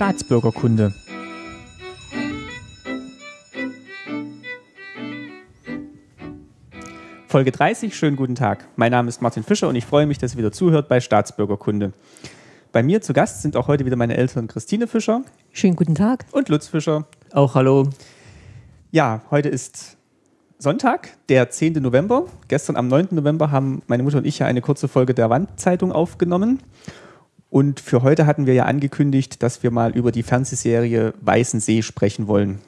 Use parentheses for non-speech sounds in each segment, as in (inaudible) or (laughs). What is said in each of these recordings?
Staatsbürgerkunde. Folge 30, schönen guten Tag. Mein Name ist Martin Fischer und ich freue mich, dass ihr wieder zuhört bei Staatsbürgerkunde. Bei mir zu Gast sind auch heute wieder meine Eltern Christine Fischer. Schönen guten Tag. Und Lutz Fischer. Auch hallo. Ja, heute ist Sonntag, der 10. November. Gestern am 9. November haben meine Mutter und ich ja eine kurze Folge der Wandzeitung aufgenommen. Und für heute hatten wir ja angekündigt, dass wir mal über die Fernsehserie Weißen See sprechen wollen.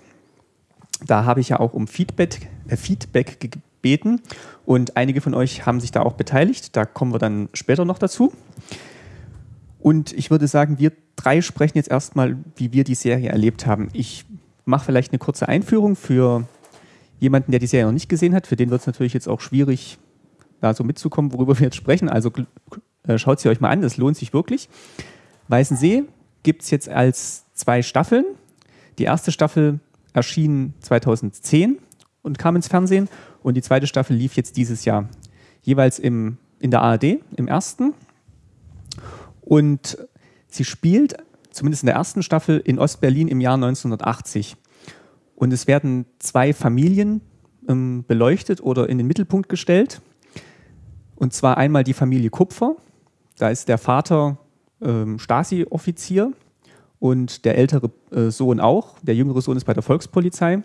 Da habe ich ja auch um Feedback, äh, Feedback gebeten und einige von euch haben sich da auch beteiligt. Da kommen wir dann später noch dazu. Und ich würde sagen, wir drei sprechen jetzt erstmal, wie wir die Serie erlebt haben. Ich mache vielleicht eine kurze Einführung für jemanden, der die Serie noch nicht gesehen hat. Für den wird es natürlich jetzt auch schwierig, da so mitzukommen, worüber wir jetzt sprechen. Also äh, schaut sie euch mal an, das lohnt sich wirklich. Weißensee gibt es jetzt als zwei Staffeln. Die erste Staffel erschien 2010 und kam ins Fernsehen und die zweite Staffel lief jetzt dieses Jahr. Jeweils im, in der ARD, im ersten. Und sie spielt, zumindest in der ersten Staffel, in Ostberlin im Jahr 1980. Und es werden zwei Familien ähm, beleuchtet oder in den Mittelpunkt gestellt. Und zwar einmal die Familie Kupfer, da ist der Vater ähm, Stasi-Offizier und der ältere äh, Sohn auch. Der jüngere Sohn ist bei der Volkspolizei.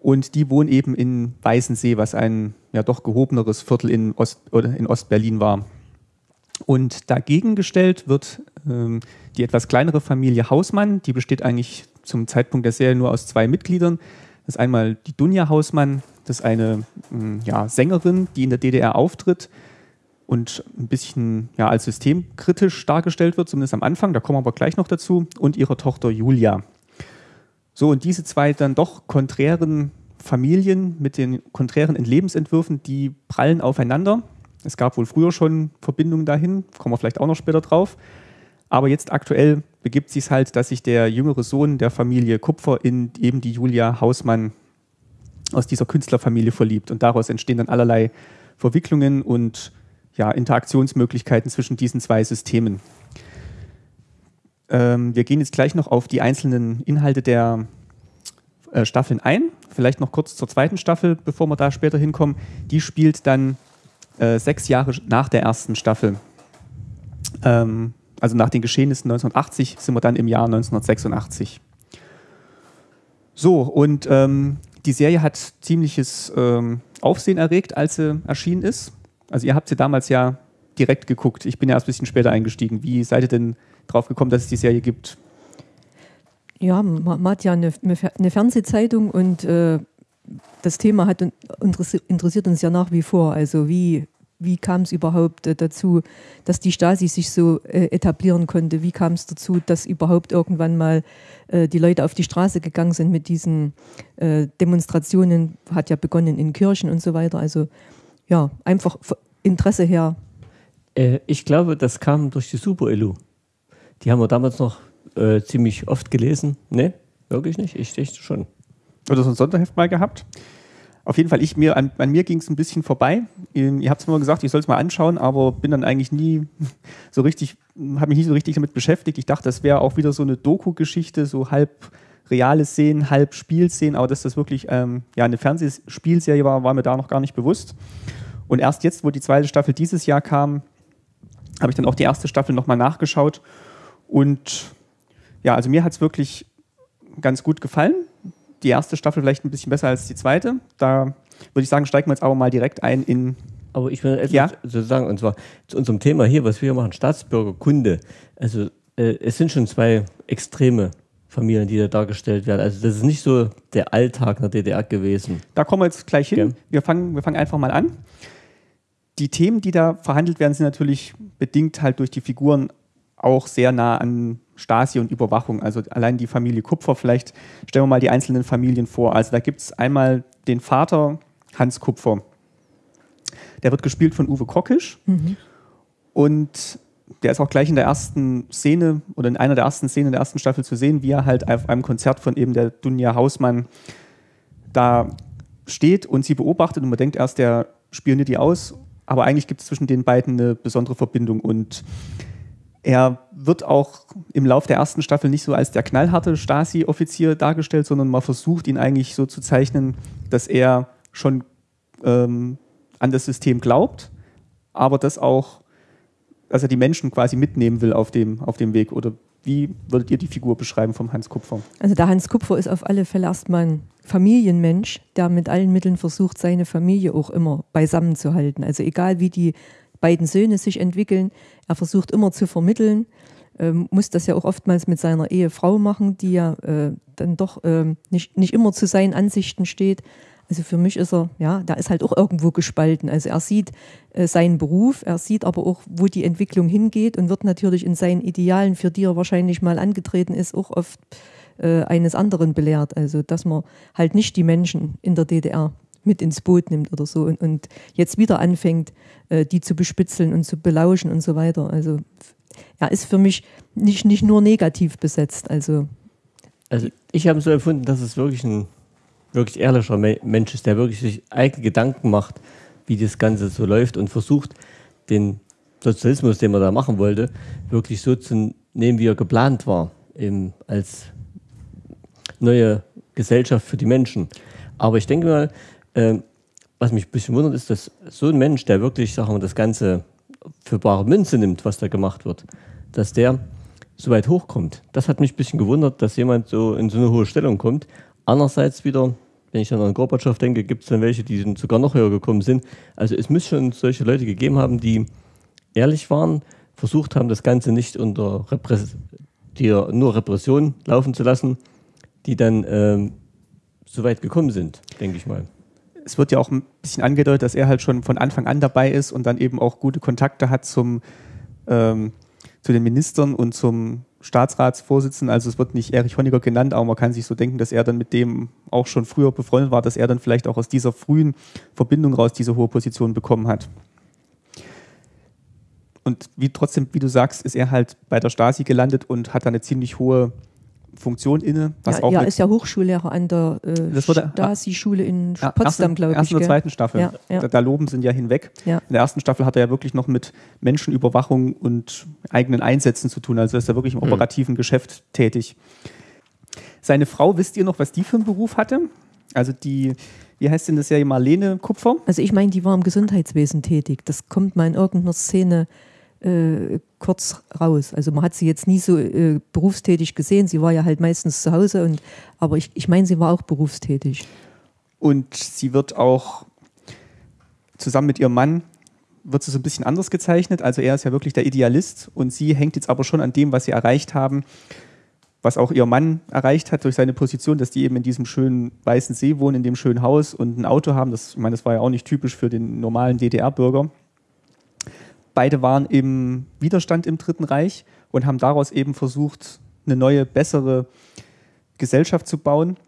Und die wohnen eben in Weißensee, was ein ja doch gehobeneres Viertel in, Ost, in Ostberlin war. Und dagegen gestellt wird ähm, die etwas kleinere Familie Hausmann. Die besteht eigentlich zum Zeitpunkt der Serie nur aus zwei Mitgliedern. Das ist einmal die Dunja Hausmann, das ist eine hm, ja, Sängerin, die in der DDR auftritt und ein bisschen ja, als systemkritisch dargestellt wird, zumindest am Anfang, da kommen wir aber gleich noch dazu, und ihre Tochter Julia. So, und diese zwei dann doch konträren Familien mit den konträren Lebensentwürfen, die prallen aufeinander. Es gab wohl früher schon Verbindungen dahin, kommen wir vielleicht auch noch später drauf. Aber jetzt aktuell begibt sich es halt, dass sich der jüngere Sohn der Familie Kupfer in eben die Julia Hausmann aus dieser Künstlerfamilie verliebt. Und daraus entstehen dann allerlei Verwicklungen und ja, Interaktionsmöglichkeiten zwischen diesen zwei Systemen. Ähm, wir gehen jetzt gleich noch auf die einzelnen Inhalte der äh, Staffeln ein. Vielleicht noch kurz zur zweiten Staffel, bevor wir da später hinkommen. Die spielt dann äh, sechs Jahre nach der ersten Staffel. Ähm, also nach den Geschehnissen 1980 sind wir dann im Jahr 1986. So, und ähm, die Serie hat ziemliches ähm, Aufsehen erregt, als sie erschienen ist. Also ihr habt sie damals ja direkt geguckt. Ich bin ja erst ein bisschen später eingestiegen. Wie seid ihr denn drauf gekommen, dass es die Serie gibt? Ja, man, hat ja eine, eine Fernsehzeitung und äh, das Thema hat interessiert uns ja nach wie vor. Also wie, wie kam es überhaupt äh, dazu, dass die Stasi sich so äh, etablieren konnte? Wie kam es dazu, dass überhaupt irgendwann mal äh, die Leute auf die Straße gegangen sind mit diesen äh, Demonstrationen? Hat ja begonnen in Kirchen und so weiter. Also ja, einfach Interesse her? Äh, ich glaube, das kam durch die Super-Elu. Die haben wir damals noch äh, ziemlich oft gelesen. Ne, wirklich nicht? Ich dachte schon. Oder so ein Sonderheft mal gehabt? Auf jeden Fall, ich, mir, an, an mir ging es ein bisschen vorbei. Ähm, ihr habt es mir gesagt, ich soll es mal anschauen, aber bin dann eigentlich nie (laughs) so richtig, habe mich nie so richtig damit beschäftigt. Ich dachte, das wäre auch wieder so eine Doku-Geschichte, so halb reale Szenen, halb Spielszenen, aber dass das wirklich ähm, ja, eine Fernsehspielserie war, war mir da noch gar nicht bewusst. Und erst jetzt, wo die zweite Staffel dieses Jahr kam, habe ich dann auch die erste Staffel nochmal nachgeschaut. Und ja, also mir hat es wirklich ganz gut gefallen. Die erste Staffel vielleicht ein bisschen besser als die zweite. Da würde ich sagen, steigen wir jetzt aber mal direkt ein in. Aber ich will etwas ja? sagen, und zwar zu unserem Thema hier, was wir machen, Staatsbürgerkunde. Also äh, es sind schon zwei Extreme Familien, die da dargestellt werden. Also das ist nicht so der Alltag in der DDR gewesen. Da kommen wir jetzt gleich hin. Ja. Wir, fangen, wir fangen einfach mal an die Themen, die da verhandelt werden, sind natürlich bedingt halt durch die Figuren auch sehr nah an Stasi und Überwachung. Also allein die Familie Kupfer, vielleicht stellen wir mal die einzelnen Familien vor. Also da gibt es einmal den Vater Hans Kupfer. Der wird gespielt von Uwe Kockisch. Mhm. Und der ist auch gleich in der ersten Szene oder in einer der ersten Szenen der ersten Staffel zu sehen, wie er halt auf einem Konzert von eben der Dunja Hausmann da steht und sie beobachtet und man denkt erst, der spioniert die aus. Aber eigentlich gibt es zwischen den beiden eine besondere Verbindung und Er wird auch im Lauf der ersten Staffel nicht so als der knallharte Stasi-Offizier dargestellt, sondern man versucht ihn eigentlich so zu zeichnen, dass er schon ähm, an das System glaubt, aber das auch, dass er die Menschen quasi mitnehmen will auf dem, auf dem Weg. Oder wie würdet ihr die Figur beschreiben vom Hans Kupfer? Also der Hans Kupfer ist auf alle Fälle erstmal ein Familienmensch, der mit allen Mitteln versucht, seine Familie auch immer beisammen zu halten. Also egal wie die beiden Söhne sich entwickeln. Er versucht immer zu vermitteln, ähm, muss das ja auch oftmals mit seiner Ehefrau machen, die ja äh, dann doch äh, nicht, nicht immer zu seinen Ansichten steht. Also für mich ist er, ja, da ist halt auch irgendwo gespalten. Also er sieht äh, seinen Beruf, er sieht aber auch, wo die Entwicklung hingeht und wird natürlich in seinen Idealen, für die er wahrscheinlich mal angetreten ist, auch oft äh, eines anderen belehrt. Also dass man halt nicht die Menschen in der DDR mit ins Boot nimmt oder so und, und jetzt wieder anfängt, äh, die zu bespitzeln und zu belauschen und so weiter. Also er ist für mich nicht, nicht nur negativ besetzt. Also, also ich habe so empfunden, dass es wirklich ein wirklich ehrlicher Mensch ist, der wirklich sich eigene Gedanken macht, wie das Ganze so läuft und versucht, den Sozialismus, den man da machen wollte, wirklich so zu nehmen, wie er geplant war, eben als neue Gesellschaft für die Menschen. Aber ich denke mal, äh, was mich ein bisschen wundert, ist, dass so ein Mensch, der wirklich, sagen wir, das Ganze für bare Münze nimmt, was da gemacht wird, dass der so weit hochkommt. Das hat mich ein bisschen gewundert, dass jemand so in so eine hohe Stellung kommt. Andererseits wieder, wenn ich dann an Gorbatschow denke, gibt es dann welche, die sogar noch höher gekommen sind. Also es muss schon solche Leute gegeben haben, die ehrlich waren, versucht haben, das Ganze nicht unter Repress die nur Repression laufen zu lassen, die dann ähm, so weit gekommen sind, denke ich mal es wird ja auch ein bisschen angedeutet, dass er halt schon von Anfang an dabei ist und dann eben auch gute Kontakte hat zum, ähm, zu den Ministern und zum Staatsratsvorsitzenden. Also es wird nicht Erich Honecker genannt, aber man kann sich so denken, dass er dann mit dem auch schon früher befreundet war, dass er dann vielleicht auch aus dieser frühen Verbindung raus diese hohe Position bekommen hat. Und wie trotzdem, wie du sagst, ist er halt bei der Stasi gelandet und hat da eine ziemlich hohe Funktion inne. Was ja, auch ja ist ja Hochschullehrer an der äh, Stasi-Schule in ja, Potsdam, glaube ich. Ersten oder zweiten Staffel. Ja, ja. Da, da, loben sind ja hinweg. In der ersten Staffel hat er ja wirklich noch mit Menschenüberwachung und eigenen Einsätzen zu tun. Also ist er wirklich im hm. operativen hm. Geschäft tätig. Seine Frau, wisst ihr noch, was die für einen Beruf hatte? Also die, wie heißt denn das ja, Marlene Kupfer? Also ich meine, die war im Gesundheitswesen tätig. Das kommt mal in irgendeiner Szene äh, kurz raus. Also man hat sie jetzt nie so äh, berufstätig gesehen. Sie war ja halt meistens zu Hause, und, aber ich, ich meine, sie war auch berufstätig. Und sie wird auch zusammen mit ihrem Mann wird sie so ein bisschen anders gezeichnet. Also er ist ja wirklich der Idealist und sie hängt jetzt aber schon an dem, was sie erreicht haben, was auch ihr Mann erreicht hat durch seine Position, dass die eben in diesem schönen weißen See wohnen, in dem schönen Haus und ein Auto haben. Das, ich meine, das war ja auch nicht typisch für den normalen DDR-Bürger. Beide waren im Widerstand im Dritten Reich und haben daraus eben versucht, eine neue, bessere Gesellschaft zu bauen,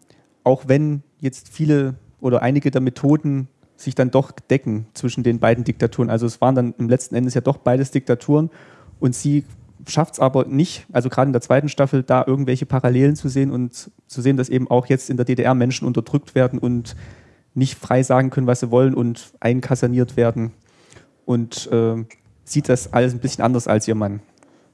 auch wenn jetzt viele oder einige der Methoden sich dann doch decken zwischen den beiden Diktaturen. Also es waren dann im letzten Endes ja doch beides Diktaturen und sie schafft es aber nicht, also gerade in der zweiten Staffel, da irgendwelche Parallelen zu sehen und zu sehen, dass eben auch jetzt in der DDR Menschen unterdrückt werden und nicht frei sagen können, was sie wollen und einkaserniert werden. Und äh, sieht das alles ein bisschen anders als ihr Mann.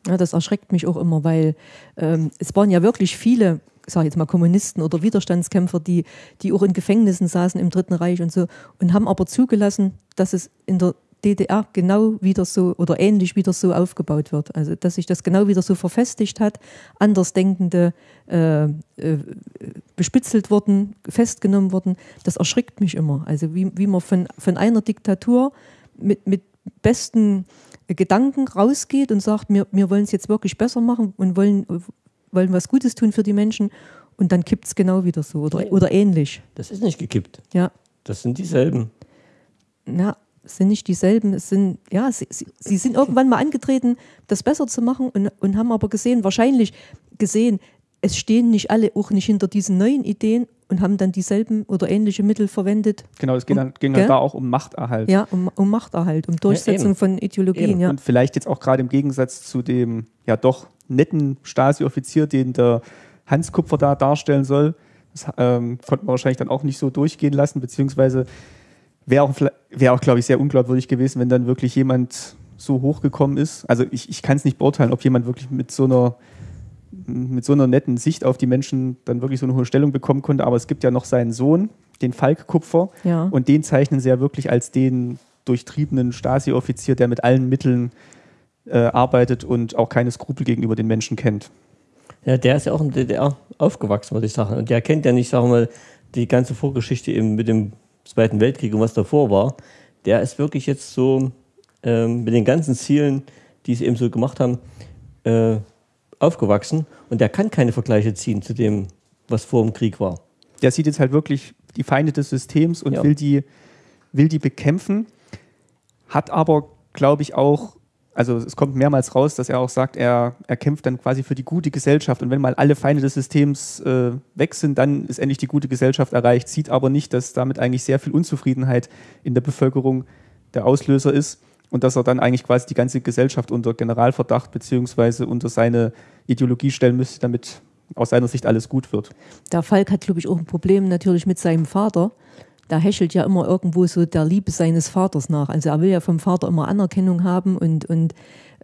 Ja, das erschreckt mich auch immer, weil ähm, es waren ja wirklich viele, sage jetzt mal Kommunisten oder Widerstandskämpfer, die, die auch in Gefängnissen saßen im Dritten Reich und so und haben aber zugelassen, dass es in der DDR genau wieder so oder ähnlich wieder so aufgebaut wird. Also dass sich das genau wieder so verfestigt hat, Andersdenkende äh, äh, bespitzelt wurden, festgenommen wurden. Das erschrickt mich immer. Also wie, wie man von, von einer Diktatur mit, mit besten Gedanken rausgeht und sagt, wir, wir wollen es jetzt wirklich besser machen und wollen, wollen was Gutes tun für die Menschen und dann kippt es genau wieder so oder, oder ähnlich. Das ist nicht gekippt. Ja. Das sind dieselben. Na, es sind nicht dieselben. Es sind, ja, sie, sie, sie sind irgendwann mal angetreten, das besser zu machen und, und haben aber gesehen, wahrscheinlich gesehen, es stehen nicht alle auch nicht hinter diesen neuen Ideen und haben dann dieselben oder ähnliche Mittel verwendet. Genau, es ging, um, dann, ging dann da auch um Machterhalt. Ja, um, um Machterhalt, um Durchsetzung ja, von Ideologien. Ja. Und vielleicht jetzt auch gerade im Gegensatz zu dem ja doch netten Stasi-Offizier, den der Hans Kupfer da darstellen soll. Das ähm, konnte man wahrscheinlich dann auch nicht so durchgehen lassen, beziehungsweise wäre auch, wär auch glaube ich, sehr unglaubwürdig gewesen, wenn dann wirklich jemand so hochgekommen ist. Also ich, ich kann es nicht beurteilen, ob jemand wirklich mit so einer mit so einer netten Sicht auf die Menschen dann wirklich so eine hohe Stellung bekommen konnte. Aber es gibt ja noch seinen Sohn, den Falk Kupfer, Ja. und den zeichnen sie ja wirklich als den durchtriebenen Stasi-Offizier, der mit allen Mitteln äh, arbeitet und auch keine Skrupel gegenüber den Menschen kennt. Ja, der ist ja auch in der DDR aufgewachsen, würde ich sagen. Und der kennt ja nicht, sagen wir mal, die ganze Vorgeschichte eben mit dem Zweiten Weltkrieg und was davor war. Der ist wirklich jetzt so ähm, mit den ganzen Zielen, die sie eben so gemacht haben, äh, aufgewachsen. Und der kann keine Vergleiche ziehen zu dem, was vor dem Krieg war. Der sieht jetzt halt wirklich die Feinde des Systems und Ja. will, die, will die bekämpfen, hat aber, glaube ich, auch, also es kommt mehrmals raus, dass er auch sagt, er, er kämpft dann quasi für die gute Gesellschaft und wenn mal alle Feinde des Systems äh, weg sind, dann ist endlich die gute Gesellschaft erreicht, sieht aber nicht, dass damit eigentlich sehr viel Unzufriedenheit in der Bevölkerung der Auslöser ist und dass er dann eigentlich quasi die ganze Gesellschaft unter Generalverdacht beziehungsweise unter seine Ideologie stellen müsste, damit aus seiner Sicht alles gut wird. Der Falk hat, glaube ich, auch ein Problem natürlich mit seinem Vater. Da hechelt ja immer irgendwo so der Liebe seines Vaters nach. Also er will ja vom Vater immer Anerkennung haben und, und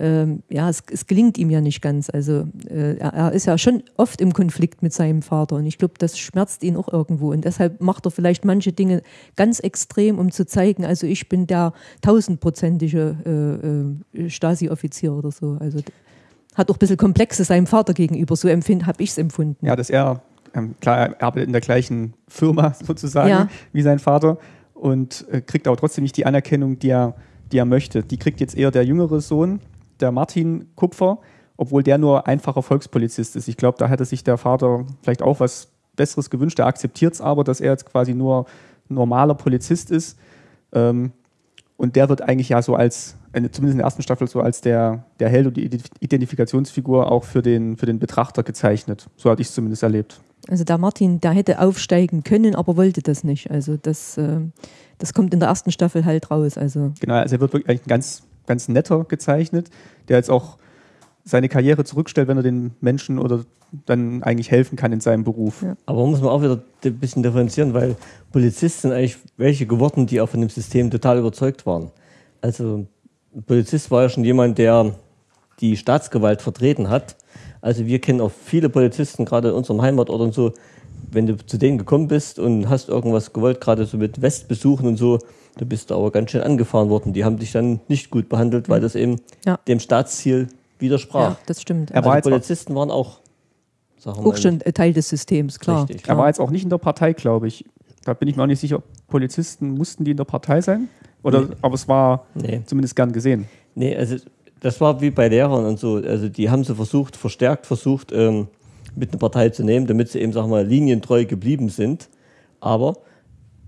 ähm, ja, es, es gelingt ihm ja nicht ganz. Also äh, er, er ist ja schon oft im Konflikt mit seinem Vater und ich glaube, das schmerzt ihn auch irgendwo. Und deshalb macht er vielleicht manche Dinge ganz extrem, um zu zeigen, also ich bin der tausendprozentige äh, äh, Stasi-Offizier oder so. Also hat auch ein bisschen Komplexe seinem Vater gegenüber. So habe ich es empfunden. Ja, dass er, ähm, klar, er arbeitet in der gleichen Firma (laughs) sozusagen Ja. wie sein Vater und äh, kriegt aber trotzdem nicht die Anerkennung, die er, die er möchte. Die kriegt jetzt eher der jüngere Sohn, der Martin Kupfer, obwohl der nur einfacher Volkspolizist ist. Ich glaube, da hätte sich der Vater vielleicht auch was Besseres gewünscht. Er akzeptiert es aber, dass er jetzt quasi nur normaler Polizist ist. Ähm, und der wird eigentlich ja so als, zumindest in der ersten Staffel, so als der, der Held und die Ident- Identifikationsfigur auch für den, für den Betrachter gezeichnet. So hatte ich es zumindest erlebt. Also der Martin, der hätte aufsteigen können, aber wollte das nicht. Also das, äh, das kommt in der ersten Staffel halt raus. Also Genau, also er wird wirklich eigentlich ein ganz, ganz netter gezeichnet, der jetzt auch seine Karriere zurückstellt, wenn er den Menschen oder dann eigentlich helfen kann in seinem Beruf. Ja. Aber muss man auch wieder ein bisschen differenzieren, weil Polizisten sind eigentlich welche geworden, die auch von dem System total überzeugt waren. Also ein Polizist war ja schon jemand, der die Staatsgewalt vertreten hat. Also wir kennen auch viele Polizisten, gerade in unserem Heimatort und so, wenn du zu denen gekommen bist und hast irgendwas gewollt, gerade so mit Westbesuchen und so, da bist du aber ganz schön angefahren worden. Die haben dich dann nicht gut behandelt, weil das eben Ja. dem Staatsziel widersprach. ja, das stimmt. Er war also auch, Polizisten waren auch, sagen wir auch schon Teil des Systems, klar. Richtig. klar. er war jetzt auch nicht in der Partei, glaube ich. Da bin ich mir auch nicht sicher, Polizisten mussten die in der Partei sein. Oder, Nee. Aber es war Nee. zumindest gern gesehen. Nee, also das war wie bei Lehrern und so. Also die haben sie versucht, verstärkt versucht, ähm, mit einer Partei zu nehmen, damit sie eben, sag mal, linientreu geblieben sind. Aber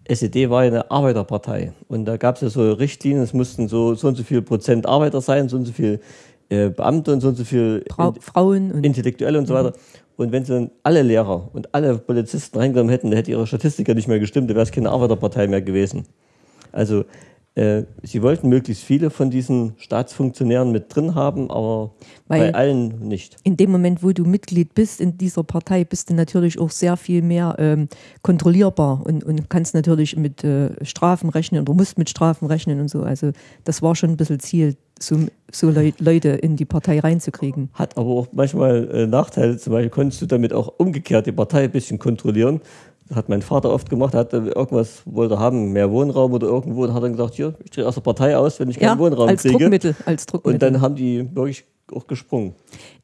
SED war ja eine Arbeiterpartei. Und da gab es ja so Richtlinien, es mussten so, so und so viel Prozent Arbeiter sein, so und so viel äh, Beamte und so und so viel In- Frauen und Intellektuelle und so weiter. Und wenn sie dann alle Lehrer und alle Polizisten reingenommen hätten, dann hätte ihre Statistik ja nicht mehr gestimmt, dann wäre es keine Arbeiterpartei mehr gewesen. Also äh, sie wollten möglichst viele von diesen Staatsfunktionären mit drin haben, aber Weil- bei allen nicht. in dem Moment, wo du Mitglied bist in dieser Partei, bist du natürlich auch sehr viel mehr ähm, kontrollierbar und, und kannst natürlich mit äh, Strafen rechnen oder musst mit Strafen rechnen und so. Also das war schon ein bisschen Ziel, so, so Leu Leute in die Partei reinzukriegen. Hat aber auch manchmal äh, Nachteile. Zum Beispiel konntest du damit auch umgekehrt die Partei ein bisschen kontrollieren. Das hat mein Vater oft gemacht, hat äh, irgendwas wollte haben, mehr Wohnraum oder irgendwo, und hat dann gesagt, hier, ich drehe aus der Partei aus, wenn ich keinen Ja, Wohnraum als kriege. Druckmittel, als Druckmittel. Und dann haben die wirklich auch gesprungen.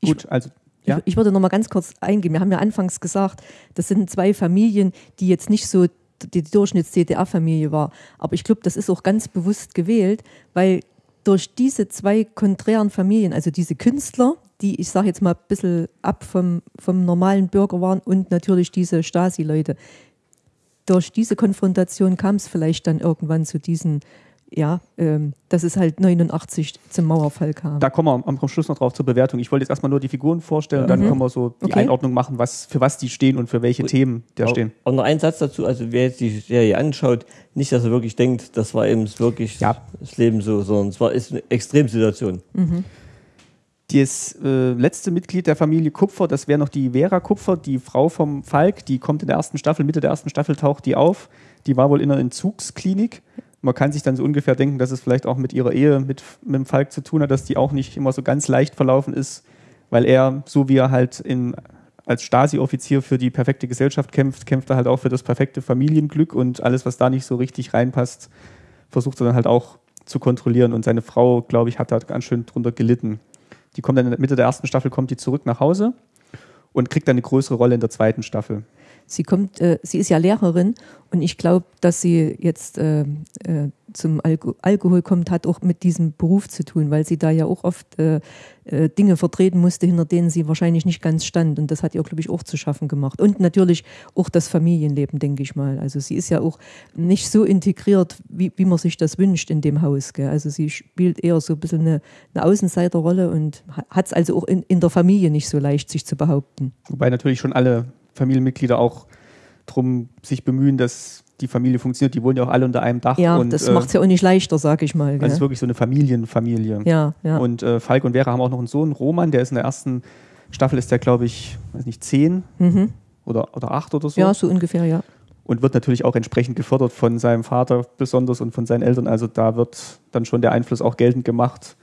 Ich- Gut, also ja. Ich, ich würde noch mal ganz kurz eingehen. Wir haben ja anfangs gesagt, das sind zwei Familien, die jetzt nicht so die Durchschnitts-DDR-Familie war. Aber ich glaube, das ist auch ganz bewusst gewählt, weil durch diese zwei konträren Familien, also diese Künstler, die ich sage jetzt mal ein bisschen ab vom, vom normalen Bürger waren und natürlich diese Stasi-Leute, durch diese Konfrontation kam es vielleicht dann irgendwann zu diesen, ja, ähm, dass es halt 89 zum Mauerfall kam. Da kommen wir am, am Schluss noch drauf zur Bewertung. Ich wollte jetzt erstmal nur die Figuren vorstellen, dann können wir so die Okay. Einordnung machen, was, für was die stehen und für welche Themen da Auch- stehen. Und noch ein Satz dazu, also wer jetzt die Serie anschaut, nicht, dass er wirklich denkt, das war eben wirklich Ja. das Leben so, sondern es war ist eine Extremsituation. Das äh, letzte Mitglied der Familie Kupfer, das wäre noch die Vera Kupfer, die Frau vom Falk, die kommt in der ersten Staffel, Mitte der ersten Staffel taucht die auf. Die war wohl in einer Entzugsklinik Man kann sich dann so ungefähr denken, dass es vielleicht auch mit ihrer Ehe mit, mit dem Falk zu tun hat, dass die auch nicht immer so ganz leicht verlaufen ist, weil er, so wie er halt in, als Stasi-Offizier für die perfekte Gesellschaft kämpft, kämpft er halt auch für das perfekte Familienglück und alles, was da nicht so richtig reinpasst, versucht er dann halt auch zu kontrollieren. Und seine Frau, glaube ich, hat da ganz schön drunter gelitten. Die kommt dann in der Mitte der ersten Staffel, kommt die zurück nach Hause und kriegt dann eine größere Rolle in der zweiten Staffel. Sie kommt, äh, sie ist ja Lehrerin und ich glaube, dass sie jetzt äh, äh, zum Alko Alkohol kommt, hat auch mit diesem Beruf zu tun, weil sie da ja auch oft äh, äh, Dinge vertreten musste, hinter denen sie wahrscheinlich nicht ganz stand. Und das hat ihr, glaube ich, auch zu schaffen gemacht. Und natürlich auch das Familienleben, denke ich mal. Also sie ist ja auch nicht so integriert, wie, wie man sich das wünscht in dem Haus. Gell? Also sie spielt eher so ein bisschen eine, eine Außenseiterrolle und hat es also auch in, in der Familie nicht so leicht, sich zu behaupten. Wobei natürlich schon alle Familienmitglieder auch darum sich bemühen, dass die Familie funktioniert. Die wohnen ja auch alle unter einem Dach. Ja, und, das äh, macht es ja auch nicht leichter, sag ich mal. Also es ist wirklich so eine Familienfamilie. Ja, ja. Und äh, Falk und Vera haben auch noch einen Sohn, Roman, der ist in der ersten Staffel, ist der, glaube ich, weiß nicht, zehn Mhm. oder, oder acht oder so. Ja, so ungefähr, ja. Und wird natürlich auch entsprechend gefördert von seinem Vater besonders und von seinen Eltern. Also da wird dann schon der Einfluss auch geltend gemacht,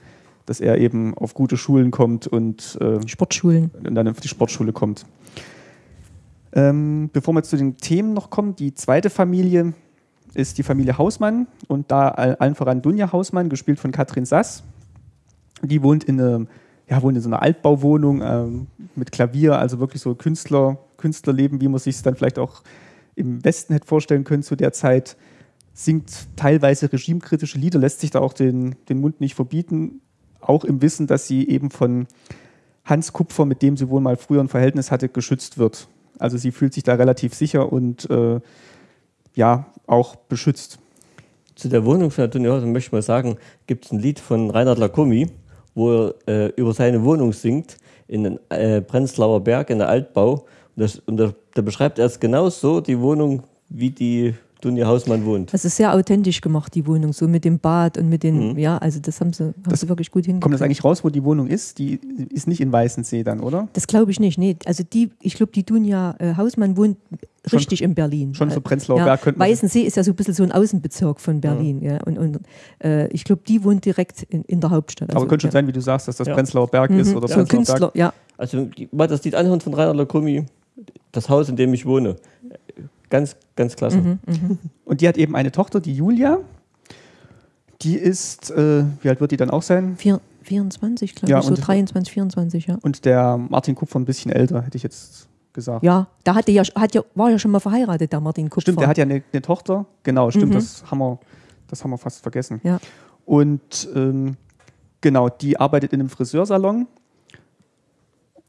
dass er eben auf gute Schulen kommt und, äh, Sportschulen. und dann auf die Sportschule kommt. Ähm, bevor wir zu den Themen noch kommen, die zweite Familie ist die Familie Hausmann und da all- allen voran Dunja Hausmann, gespielt von Katrin Sass. Die wohnt in, einem, ja, wohnt in so einer Altbauwohnung ähm, mit Klavier, also wirklich so Künstler, Künstlerleben, wie man sich es dann vielleicht auch im Westen hätte vorstellen können zu der Zeit. Singt teilweise regimekritische Lieder, lässt sich da auch den, den Mund nicht verbieten, auch im Wissen, dass sie eben von Hans Kupfer, mit dem sie wohl mal früher ein Verhältnis hatte, geschützt wird. Also sie fühlt sich da relativ sicher und äh, ja, auch beschützt. Zu der Wohnung von Antonio Hausmann möchte ich mal sagen, gibt es ein Lied von Reinhard Lacomi, wo er äh, über seine Wohnung singt in den äh, Prenzlauer Berg, in der Altbau. Und, das, und da, da beschreibt er es genau so, die Wohnung, wie die Dunja Hausmann wohnt. Das ist sehr authentisch gemacht, die Wohnung, so mit dem Bad und mit den, ja, also das haben sie, haben Das- sie wirklich gut hingekriegt. Kommt das eigentlich raus, wo die Wohnung ist? Die ist nicht in Weißensee dann, oder? Das glaube ich nicht. Nee, also die, ich glaube, die Dunja äh, Hausmann wohnt Schon- richtig in Berlin. schon so Äh, Prenzlauer ja, Berg könnte man- Weißensee ist ja so ein bisschen so ein Außenbezirk von Berlin. Ja. Und, und äh, ich glaube, die wohnt direkt in, in der Hauptstadt. Aber Also, könnte schon ja. sein, wie du sagst, dass das Ja. Prenzlauer Berg ist Mhm, oder so ein Prenzlauer Künstler, Berg. ja. Also die- mal das Lied anhören von Reinhard Lacomi, das Haus, in dem ich wohne. Ganz, ganz klasse. Mhm. Und die hat eben eine Tochter, die Julia. Die ist, äh, wie alt wird die dann auch sein? Vier, 24, glaube Ja, ich, so und- 23, 24, ja. Und der Martin Kupfer ein bisschen älter, hätte ich jetzt gesagt. Ja, da hatte ja, hat ja, war ja schon mal verheiratet, der Martin Kupfer. Stimmt, der hat ja eine, eine Tochter. Genau, stimmt, Mhm. das, haben wir, das haben wir fast vergessen. Ja. Und ähm, genau, die arbeitet in einem Friseursalon.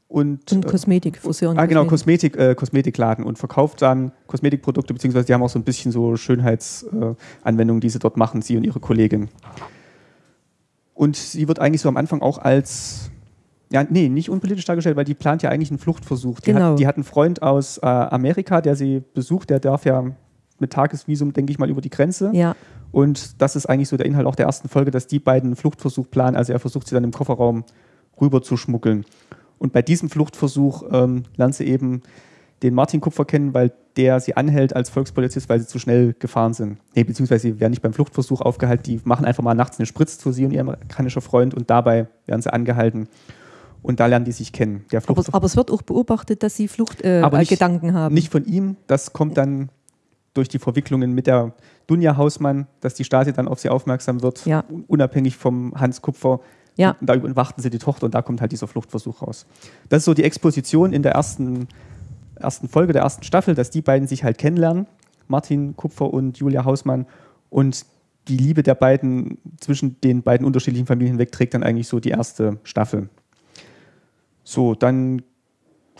Und, Und äh, Kosmetik, Friseur und ah, genau, Kosmetik. Äh, Kosmetikladen und verkauft dann Kosmetikprodukte, beziehungsweise die haben auch so ein bisschen so Schönheitsanwendungen, äh, die sie dort machen, sie und ihre Kollegin. Und sie wird eigentlich so am Anfang auch als, ja, nee, nicht unpolitisch dargestellt, weil die plant ja eigentlich einen Fluchtversuch. Die, Genau. hat, die hat einen Freund aus äh, Amerika, der sie besucht, der darf ja mit Tagesvisum, denke ich mal, über die Grenze. Ja, Und das ist eigentlich so der Inhalt auch der ersten Folge, dass die beiden einen Fluchtversuch planen. Also er versucht sie dann im Kofferraum rüber zu schmuggeln. Und bei diesem Fluchtversuch ähm, lernt sie eben den Martin Kupfer kennen, weil der sie anhält als Volkspolizist, weil sie zu schnell gefahren sind. Nee, beziehungsweise sie werden nicht beim Fluchtversuch aufgehalten, die machen einfach mal nachts eine Spritze zu sie und ihr amerikanischer Freund und dabei werden sie angehalten. Und da lernen die sich kennen. Der aber, Flucht aber es wird auch beobachtet, dass sie Fluchtgedanken äh, Aber nicht- Gedanken haben. nicht von ihm, das kommt dann durch die Verwicklungen mit der Dunja Hausmann, dass die Stasi dann auf sie aufmerksam wird, Ja. un- unabhängig vom Hans Kupfer. Ja. Und da überwachten sie die Tochter und da kommt halt dieser Fluchtversuch raus. Das ist so die Exposition in der ersten, ersten Folge der ersten Staffel, dass die beiden sich halt kennenlernen, Martin Kupfer und Julia Hausmann. Und die Liebe der beiden zwischen den beiden unterschiedlichen Familien hinweg trägt dann eigentlich so die erste Staffel. So, dann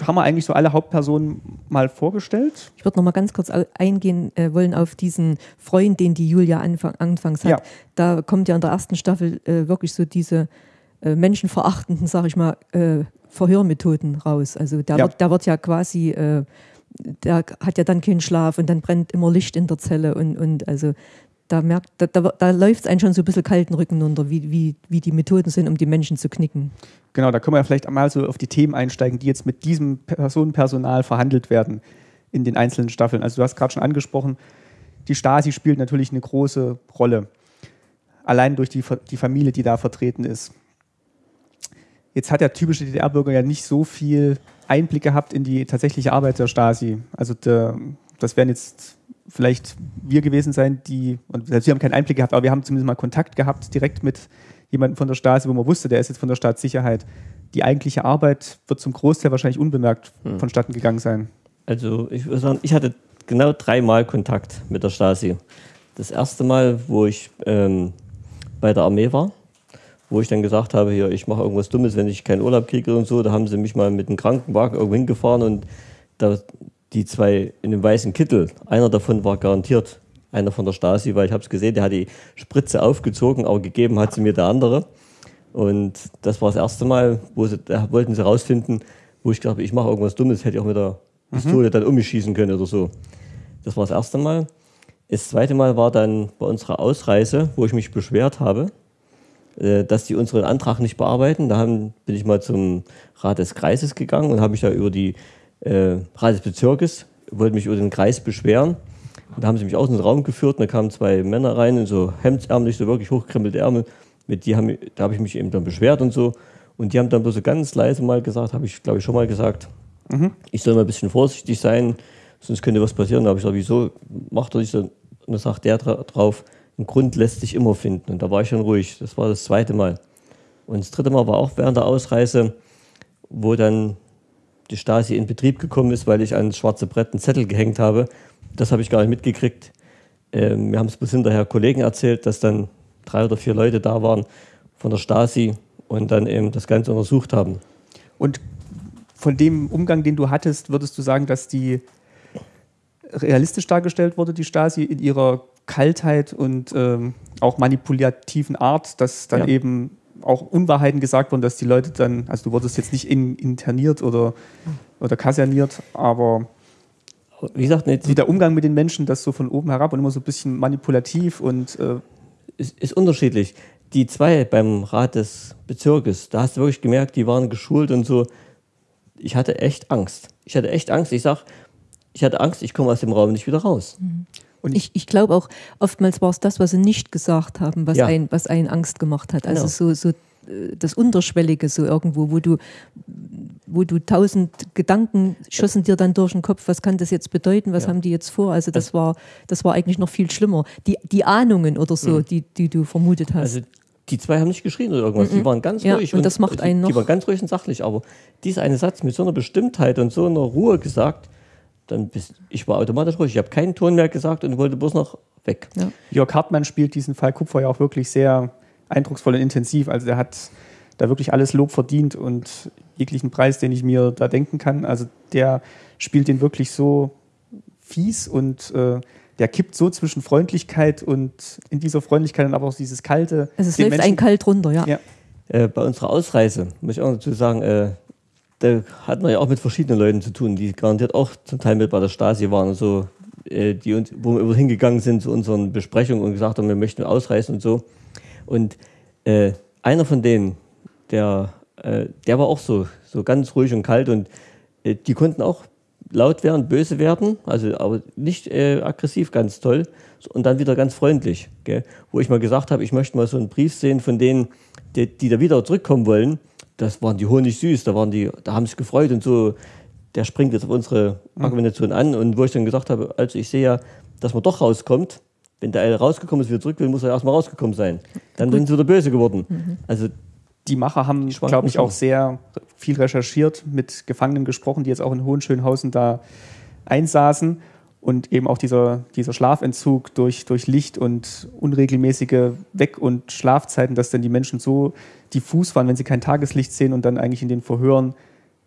haben wir eigentlich so alle Hauptpersonen mal vorgestellt. Ich würde noch mal ganz kurz eingehen äh, wollen auf diesen Freund, den die Julia anfang, anfangs hat. Ja. Da kommt ja in der ersten Staffel äh, wirklich so diese äh, menschenverachtenden, sag ich mal, äh, Verhörmethoden raus. Also der, Ja. wird, wird ja quasi, äh, der hat ja dann keinen Schlaf und dann brennt immer Licht in der Zelle und, und also da merkt, da, da, da läuft es einen schon so ein bisschen kalten Rücken runter, wie, wie, wie die Methoden sind, um die Menschen zu knicken. Genau, da können wir ja vielleicht einmal so auf die Themen einsteigen, die jetzt mit diesem Personenpersonal verhandelt werden in den einzelnen Staffeln. Also du hast gerade schon angesprochen, die Stasi spielt natürlich eine große Rolle. Allein durch die, die Familie, die da vertreten ist. Jetzt hat der typische DDR-Bürger ja nicht so viel Einblick gehabt in die tatsächliche Arbeit der Stasi. Also der, das werden jetzt vielleicht wir gewesen sein, die, und selbst wir haben keinen Einblick gehabt, aber wir haben zumindest mal Kontakt gehabt direkt mit jemandem von der Stasi, wo man wusste, der ist jetzt von der Staatssicherheit. Die eigentliche Arbeit wird zum Großteil wahrscheinlich unbemerkt hm. vonstatten gegangen sein. Also ich würde sagen, ich hatte genau dreimal Kontakt mit der Stasi. Das erste Mal, wo ich ähm, bei der Armee war, wo ich dann gesagt habe, hier, ich mache irgendwas Dummes, wenn ich keinen Urlaub kriege und so, da haben sie mich mal mit einem Krankenwagen irgendwo hingefahren und da die zwei in dem weißen Kittel, einer davon war garantiert einer von der Stasi, weil ich habe es gesehen, der hat die Spritze aufgezogen, aber gegeben hat sie mir der andere. Und das war das erste Mal, wo sie, da wollten sie rausfinden, wo ich glaube, ich mache irgendwas Dummes, hätte ich auch mit der Pistole mhm. dann um mich schießen können oder so. Das war das erste Mal. Das zweite Mal war dann bei unserer Ausreise, wo ich mich beschwert habe, dass die unseren Antrag nicht bearbeiten. Da haben, bin ich mal zum Rat des Kreises gegangen und habe mich da über die äh, Rat des Bezirkes, wollte mich über den Kreis beschweren. Und da haben sie mich aus dem Raum geführt und da kamen zwei Männer rein in so hemdsärmlich, so wirklich hochkrempelte Ärmel. Mit die haben, da habe ich mich eben dann beschwert und so. Und die haben dann bloß so ganz leise mal gesagt, habe ich glaube ich schon mal gesagt, mhm. ich soll mal ein bisschen vorsichtig sein, sonst könnte was passieren. Da habe ich gesagt, wieso macht er nicht so? Und da sagt der drauf, ein Grund lässt sich immer finden. Und da war ich schon ruhig. Das war das zweite Mal. Und das dritte Mal war auch während der Ausreise, wo dann die Stasi in Betrieb gekommen ist, weil ich ans schwarze Brett einen Zettel gehängt habe. Das habe ich gar nicht mitgekriegt. Ähm, wir haben es bis hinterher Kollegen erzählt, dass dann drei oder vier Leute da waren von der Stasi und dann eben das Ganze untersucht haben. Und von dem Umgang, den du hattest, würdest du sagen, dass die realistisch dargestellt wurde, die Stasi, in ihrer Kaltheit und ähm, auch manipulativen Art, dass dann ja. eben auch Unwahrheiten gesagt wurden, dass die Leute dann, also du wurdest jetzt nicht in, interniert oder, oder kaserniert, aber wie gesagt, nicht, wie der Umgang mit den Menschen, das so von oben herab und immer so ein bisschen manipulativ und äh ist, ist unterschiedlich. Die zwei beim Rat des Bezirkes, da hast du wirklich gemerkt, die waren geschult und so. Ich hatte echt Angst. Ich hatte echt Angst. Ich sag, ich hatte Angst, ich komme aus dem Raum nicht wieder raus. Mhm. Und ich, ich glaube auch, oftmals war es das, was sie nicht gesagt haben, was, ja. ein, was einen Angst gemacht hat. Also genau. so, so äh, das Unterschwellige so irgendwo, wo du, wo du tausend Gedanken schossen dir dann durch den Kopf, was kann das jetzt bedeuten, was ja. haben die jetzt vor? Also das war, das war eigentlich noch viel schlimmer. Die, die Ahnungen oder so, mhm. die, die du vermutet hast. Also die zwei haben nicht geschrien oder irgendwas, mhm. die waren ganz ja, ruhig. Und, und das macht einen noch. Die waren ganz ruhig und sachlich, aber dieser eine Satz mit so einer Bestimmtheit und so einer Ruhe gesagt, dann bist, ich war automatisch ruhig. Ich habe keinen Ton mehr gesagt und wollte bloß noch weg. Ja. Jörg Hartmann spielt diesen Fall Kupfer ja auch wirklich sehr eindrucksvoll und intensiv. Also der hat da wirklich alles Lob verdient und jeglichen Preis, den ich mir da denken kann. Also der spielt den wirklich so fies und äh, der kippt so zwischen Freundlichkeit und in dieser Freundlichkeit dann aber auch dieses kalte. Also es läuft Menschen, ein kalt runter, ja. ja. Äh, bei unserer Ausreise muss ich auch dazu sagen, äh, da hat man ja auch mit verschiedenen Leuten zu tun, die garantiert auch zum Teil mit bei der Stasi waren und so, äh, die uns, wo wir hingegangen sind zu unseren Besprechungen und gesagt haben, wir möchten ausreisen und so. Und äh, einer von denen, der, äh, der war auch so, so ganz ruhig und kalt und äh, die konnten auch laut werden, böse werden, also aber nicht äh, aggressiv, ganz toll und dann wieder ganz freundlich. Gell? Wo ich mal gesagt habe, ich möchte mal so einen Brief sehen von denen, die, die da wieder zurückkommen wollen das waren die Honig süß, da waren die, da haben sich gefreut und so. Der springt jetzt auf unsere mhm. Argumentation an und wo ich dann gesagt habe, also ich sehe ja, dass man doch rauskommt. Wenn der eine rausgekommen ist, wieder zurück will, muss er erstmal rausgekommen sein. Dann Gut. sind sie wieder böse geworden. Mhm. Also die Macher haben, glaube ich, auch sehr viel recherchiert, mit Gefangenen gesprochen, die jetzt auch in Hohenschönhausen da einsaßen und eben auch dieser, dieser Schlafentzug durch, durch Licht und unregelmäßige Weg- und Schlafzeiten, dass dann die Menschen so diffus waren, wenn sie kein Tageslicht sehen und dann eigentlich in den Verhören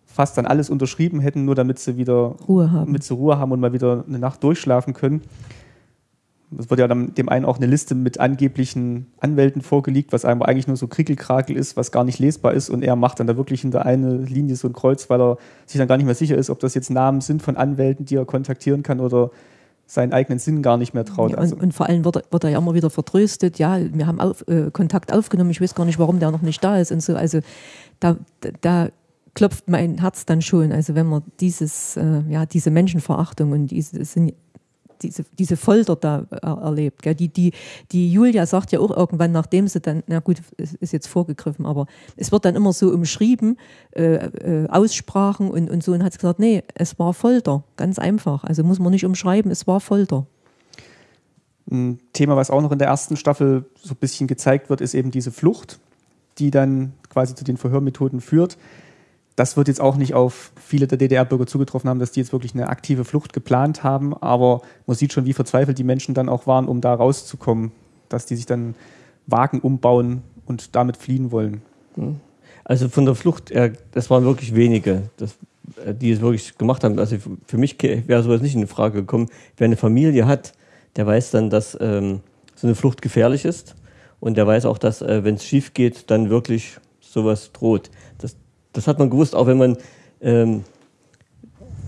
fast dann alles unterschrieben hätten, nur damit sie wieder Ruhe haben, damit sie Ruhe haben und mal wieder eine Nacht durchschlafen können. Es wird ja dann dem einen auch eine Liste mit angeblichen Anwälten vorgelegt, was einfach eigentlich nur so Krickelkrakel ist, was gar nicht lesbar ist. Und er macht dann da wirklich hinter eine Linie so ein Kreuz, weil er sich dann gar nicht mehr sicher ist, ob das jetzt Namen sind von Anwälten, die er kontaktieren kann oder seinen eigenen Sinn gar nicht mehr traut. Ja, und, also. und, vor allem wird er, wird er, ja immer wieder vertröstet, ja, wir haben auf, äh, Kontakt aufgenommen, ich weiß gar nicht, warum der noch nicht da ist und so. Also da, da klopft mein Herz dann schon. Also wenn man dieses, äh, ja, diese Menschenverachtung und diese, sind diese, diese Folter da erlebt. Gell? Die, die, die Julia sagt ja auch irgendwann, nachdem sie dann, na gut, es ist jetzt vorgegriffen, aber es wird dann immer so umschrieben, äh, äh, Aussprachen und, und so, und hat gesagt, nee, es war Folter, ganz einfach. Also muss man nicht umschreiben, es war Folter. Ein Thema, was auch noch in der ersten Staffel so ein bisschen gezeigt wird, ist eben diese Flucht, die dann quasi zu den Verhörmethoden führt. Das wird jetzt auch nicht auf viele der DDR-Bürger zugetroffen haben, dass die jetzt wirklich eine aktive Flucht geplant haben, aber man sieht schon, wie verzweifelt die Menschen dann auch waren, um da rauszukommen, dass die sich dann Wagen umbauen und damit fliehen wollen. Hm. Also von der Flucht, das waren wirklich wenige, äh, die es wirklich gemacht haben. Also für mich wäre sowas nicht in Frage gekommen. Wer eine Familie hat, der weiß dann, dass ähm, so eine Flucht gefährlich ist und der weiß auch, dass äh, wenn es schief geht, dann wirklich sowas droht. Das, das hat man gewusst, auch wenn man ähm,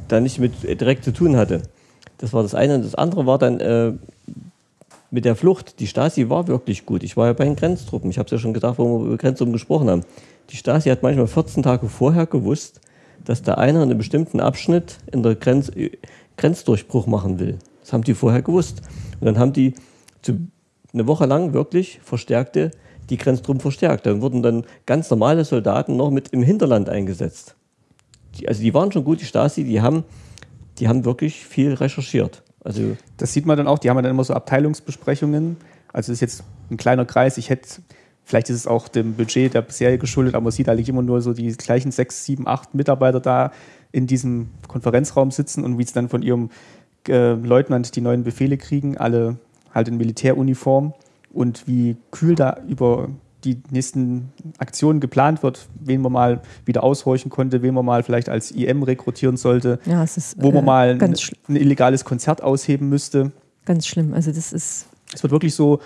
da nicht mit direkt zu tun hatte. Das war das eine. Und das andere war dann äh, mit der Flucht. Die Stasi war wirklich gut. Ich war ja bei den Grenztruppen. Ich habe es ja schon gesagt, wo wir über Grenztruppen gesprochen haben. Die Stasi hat manchmal 14 Tage vorher gewusst, dass der einer einen bestimmten Abschnitt in der Grenz, Grenzdurchbruch machen will. Das haben die vorher gewusst. Und dann haben die zu, eine Woche lang wirklich verstärkte, die Grenztruppen verstärkt. Dann wurden dann ganz normale Soldaten noch mit im Hinterland eingesetzt. Die, also die waren schon gut, die Stasi, die haben, die haben wirklich viel recherchiert. Also das sieht man dann auch, die haben dann immer so Abteilungsbesprechungen. Also das ist jetzt ein kleiner Kreis. Ich hätte, vielleicht ist es auch dem Budget der Serie geschuldet, aber man sieht eigentlich immer nur so die gleichen sechs, sieben, acht Mitarbeiter da in diesem Konferenzraum sitzen und wie es dann von ihrem äh, Leutnant die neuen Befehle kriegen, alle halt in Militäruniform und wie kühl da über die nächsten Aktionen geplant wird, wen man mal wieder aushorchen konnte, wen man mal vielleicht als IM rekrutieren sollte, ja, ist, wo man äh, mal ein, ein, illegales Konzert ausheben müsste. Ganz schlimm. Also das ist. Es wird wirklich so,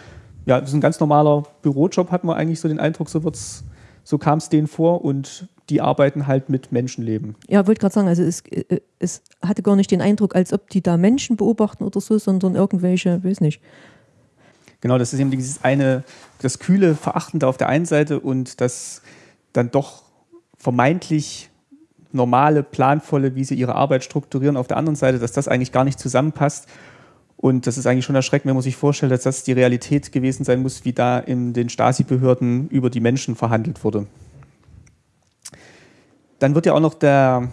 ja, das ist ein ganz normaler Bürojob, hat man eigentlich so den Eindruck, so so kam es denen vor und die arbeiten halt mit Menschenleben. Ja, wollte gerade sagen, also es, äh, es hatte gar nicht den Eindruck, als ob die da Menschen beobachten oder so, sondern irgendwelche, weiß nicht, Genau, das ist eben dieses eine, das kühle Verachtende auf der einen Seite und das dann doch vermeintlich normale, planvolle, wie sie ihre Arbeit strukturieren auf der anderen Seite, dass das eigentlich gar nicht zusammenpasst. Und das ist eigentlich schon erschreckend, wenn man sich vorstellt, dass das die Realität gewesen sein muss, wie da in den Stasi-Behörden über die Menschen verhandelt wurde. Dann wird ja auch noch der,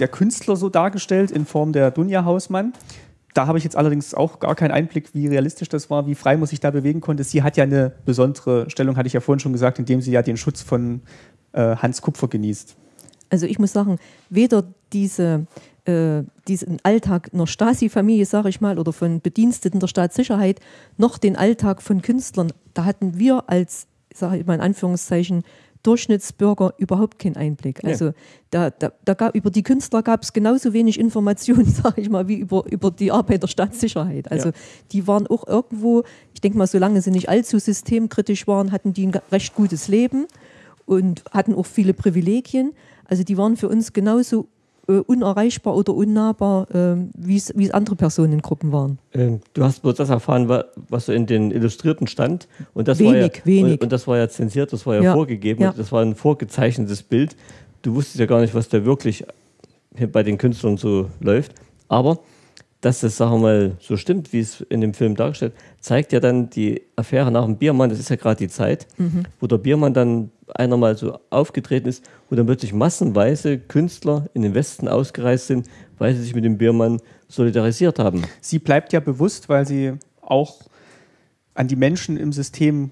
der Künstler so dargestellt in Form der Dunja Hausmann. Da habe ich jetzt allerdings auch gar keinen Einblick, wie realistisch das war, wie frei man sich da bewegen konnte. Sie hat ja eine besondere Stellung, hatte ich ja vorhin schon gesagt, indem sie ja den Schutz von äh, Hans Kupfer genießt. Also ich muss sagen, weder diese, äh, diesen Alltag einer Stasi-Familie, sage ich mal, oder von Bediensteten der Staatssicherheit, noch den Alltag von Künstlern, da hatten wir als, sage ich mal in Anführungszeichen, Durchschnittsbürger überhaupt keinen Einblick. Ja. Also da, da, da gab, über die Künstler gab es genauso wenig Informationen, (laughs) sage ich mal, wie über, über die Arbeit der Staatssicherheit. Also ja. die waren auch irgendwo, ich denke mal, solange sie nicht allzu systemkritisch waren, hatten die ein recht gutes Leben und hatten auch viele Privilegien. Also die waren für uns genauso äh, unerreichbar oder unnahbar, äh, wie es andere Personengruppen waren. Ähm, du hast bloß das erfahren, was so in den Illustrierten stand. Und das wenig, war ja, wenig. Und, und, das war ja zensiert, das war ja, ja. vorgegeben. Ja. Das war ein vorgezeichnetes Bild. Du wusstest ja gar nicht, was da wirklich bei den Künstlern so läuft. Aber dass das, sagen wir mal, so stimmt, wie es in dem Film dargestellt, zeigt ja dann die Affäre nach dem Biermann, das ist ja gerade die Zeit, mhm. wo der Biermann dann einer mal so aufgetreten ist, wo dann plötzlich massenweise Künstler in den Westen ausgereist sind, weil sie sich mit dem Biermann solidarisiert haben. Sie bleibt ja bewusst, weil sie auch an die Menschen im System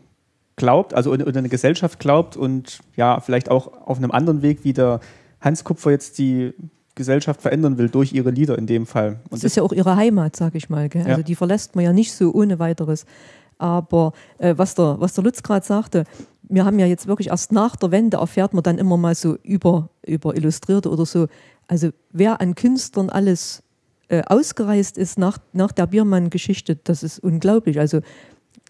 glaubt, also in, in eine Gesellschaft glaubt und ja, vielleicht auch auf einem anderen Weg, wie der Hans Kupfer jetzt die Gesellschaft verändern will, durch ihre Lieder in dem Fall. Und das ist ja auch ihre Heimat, sage ich mal. Gell? Also die verlässt man ja nicht so ohne weiteres. Aber äh, was, der, was der Lutz gerade sagte, wir haben ja jetzt wirklich erst nach der Wende erfährt man dann immer mal so über, über Illustrierte oder so. Also wer an Künstlern alles äh, ausgereist ist nach, nach der Biermann-Geschichte, das ist unglaublich. Also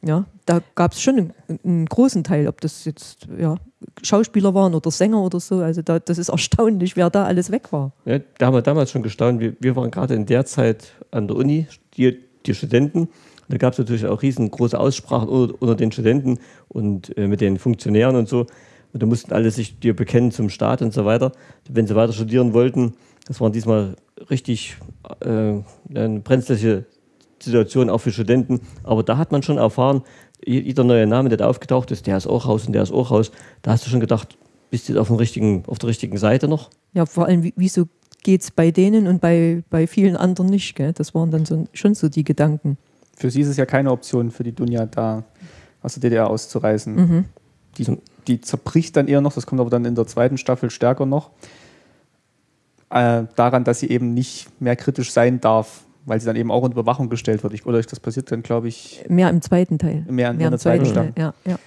ja, da gab es schon einen, einen, großen Teil, ob das jetzt ja, Schauspieler waren oder Sänger oder so. Also da, das ist (laughs) erstaunlich, wer da alles weg war. Ja, da haben wir damals schon gestaunt. Wir, wir waren gerade in der Zeit an der Uni, die, die Studenten. Da gab es natürlich auch riesengroße Aussprachen unter, unter den Studenten und äh, mit den Funktionären und so. Und da mussten alle sich dir bekennen zum Staat und so weiter. Wenn sie weiter studieren wollten, das waren diesmal richtig äh, eine brenzliche Situation auch für Studenten. Aber da hat man schon erfahren, jeder neue Name, der da aufgetaucht ist, der ist auch raus und der ist auch raus. Da hast du schon gedacht, bist du auf, dem richtigen, auf der richtigen Seite noch? Ja, vor allem, wieso geht es bei denen und bei, bei vielen anderen nicht? Gell? Das waren dann so, schon so die Gedanken. Für sie ist es ja keine Option, für die Dunja da aus der DDR auszureisen. Mhm. Die, die zerbricht dann eher noch, das kommt aber dann in der zweiten Staffel stärker noch, äh, daran, dass sie eben nicht mehr kritisch sein darf, weil sie dann eben auch unter Überwachung gestellt wird. oder das passiert dann, glaube ich. Mehr im zweiten Teil. Mehr, mehr in der zweiten Staffel. Ja, ja.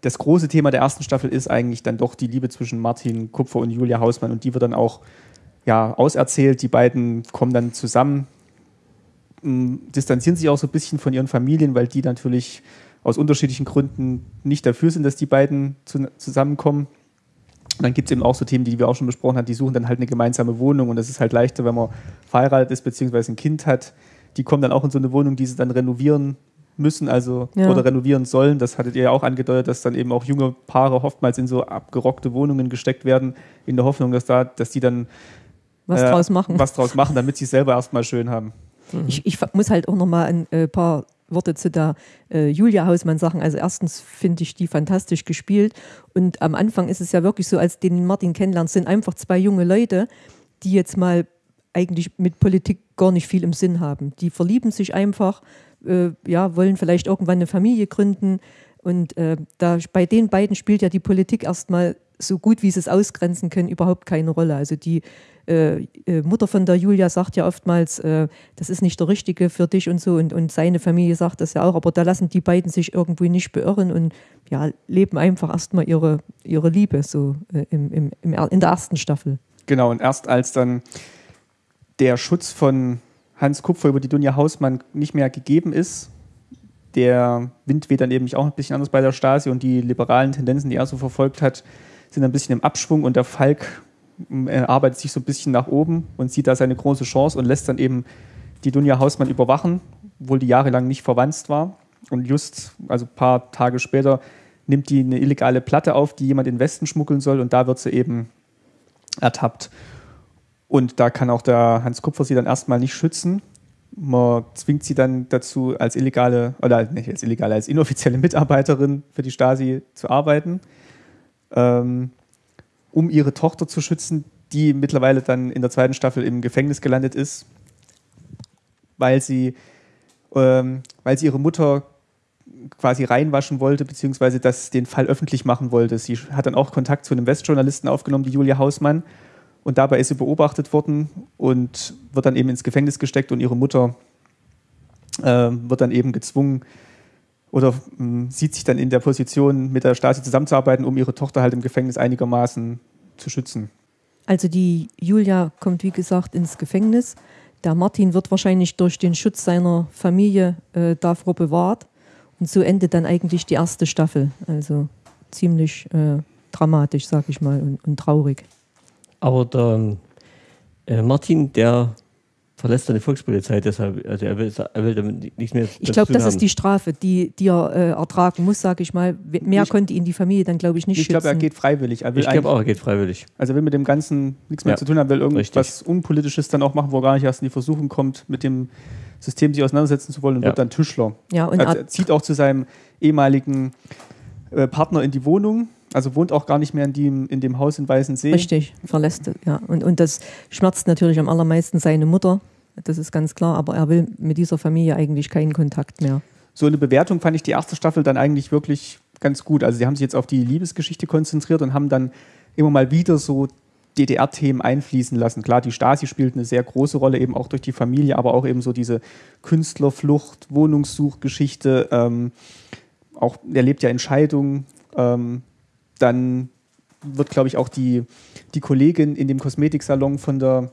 Das große Thema der ersten Staffel ist eigentlich dann doch die Liebe zwischen Martin Kupfer und Julia Hausmann und die wird dann auch ja, auserzählt. Die beiden kommen dann zusammen, distanzieren sich auch so ein bisschen von ihren Familien, weil die natürlich aus unterschiedlichen Gründen nicht dafür sind, dass die beiden zu, zusammenkommen. Und dann gibt es eben auch so Themen, die wir auch schon besprochen haben, die suchen dann halt eine gemeinsame Wohnung und das ist halt leichter, wenn man verheiratet ist bzw. ein Kind hat. Die kommen dann auch in so eine Wohnung, die sie dann renovieren müssen, also ja. oder renovieren sollen. Das hattet ihr ja auch angedeutet, dass dann eben auch junge Paare oftmals in so abgerockte Wohnungen gesteckt werden, in der Hoffnung, dass da, dass die dann was äh, draus machen. Was draus machen, damit sie es selber erstmal schön haben. Ich, ich muss halt auch noch mal ein äh, paar Worte zu der äh, Julia Hausmann sagen. Also erstens finde ich die fantastisch gespielt und am Anfang ist es ja wirklich so, als den Martin kennenlernt, sind einfach zwei junge Leute, die jetzt mal eigentlich mit Politik gar nicht viel im Sinn haben. Die verlieben sich einfach, äh, ja, wollen vielleicht irgendwann eine Familie gründen und äh, da bei den beiden spielt ja die Politik erstmal so gut wie sie es ausgrenzen können überhaupt keine Rolle. Also die äh, äh, Mutter von der Julia sagt ja oftmals, äh, das ist nicht der Richtige für dich und so. Und, und seine Familie sagt das ja auch. Aber da lassen die beiden sich irgendwie nicht beirren und ja, leben einfach erstmal ihre, ihre Liebe so äh, im, im, im, in der ersten Staffel. Genau, und erst als dann der Schutz von Hans Kupfer über die Dunja Hausmann nicht mehr gegeben ist, der Wind weht dann eben auch ein bisschen anders bei der Stasi und die liberalen Tendenzen, die er so verfolgt hat, sind ein bisschen im Abschwung und der Falk er arbeitet sich so ein bisschen nach oben und sieht da seine große Chance und lässt dann eben die Dunja Hausmann überwachen, obwohl die jahrelang nicht verwandt war. Und just, also ein paar Tage später, nimmt die eine illegale Platte auf, die jemand in den Westen schmuggeln soll und da wird sie eben ertappt. Und da kann auch der Hans Kupfer sie dann erstmal nicht schützen. Man zwingt sie dann dazu, als illegale, oder nicht als illegale, als inoffizielle Mitarbeiterin für die Stasi zu arbeiten. Ähm, um ihre Tochter zu schützen, die mittlerweile dann in der zweiten Staffel im Gefängnis gelandet ist, weil sie, ähm, weil sie ihre Mutter quasi reinwaschen wollte, beziehungsweise das den Fall öffentlich machen wollte. Sie hat dann auch Kontakt zu einem Westjournalisten aufgenommen, die Julia Hausmann. Und dabei ist sie beobachtet worden und wird dann eben ins Gefängnis gesteckt und ihre Mutter äh, wird dann eben gezwungen, oder mh, sieht sich dann in der Position, mit der Stasi zusammenzuarbeiten, um ihre Tochter halt im Gefängnis einigermaßen zu schützen. Also die Julia kommt, wie gesagt, ins Gefängnis. Der Martin wird wahrscheinlich durch den Schutz seiner Familie äh, davor bewahrt. Und so endet dann eigentlich die erste Staffel. Also ziemlich äh, dramatisch, sag ich mal, und, und traurig. Aber der äh, Martin, der verlässt dann die Volkspolizei deshalb. Also er will, er will damit nichts mehr. Ich glaube, das haben. ist die Strafe, die, die er äh, ertragen muss, sage ich mal. Mehr ich, konnte ihn die Familie dann, glaube ich, nicht ich schützen. Ich glaube, er geht freiwillig. Er ich glaube auch, er geht freiwillig. Also er will mit dem Ganzen nichts mehr ja. zu tun haben, will irgendwas Richtig. Unpolitisches dann auch machen, wo er gar nicht erst in die Versuchung kommt, mit dem System sich auseinandersetzen zu wollen und ja. wird dann Tischler. Ja, und also er zieht auch zu seinem ehemaligen äh, Partner in die Wohnung, also wohnt auch gar nicht mehr in dem, in dem Haus in Weißensee. Richtig, verlässt, ja. Und, und das schmerzt natürlich am allermeisten seine Mutter, das ist ganz klar, aber er will mit dieser Familie eigentlich keinen Kontakt mehr. So eine Bewertung fand ich die erste Staffel dann eigentlich wirklich ganz gut. Also sie haben sich jetzt auf die Liebesgeschichte konzentriert und haben dann immer mal wieder so DDR-Themen einfließen lassen. Klar, die Stasi spielt eine sehr große Rolle, eben auch durch die Familie, aber auch eben so diese Künstlerflucht, Wohnungssuchgeschichte, ähm, auch er lebt ja in Scheidung. Ähm, dann wird, glaube ich, auch die, die Kollegin in dem Kosmetiksalon von der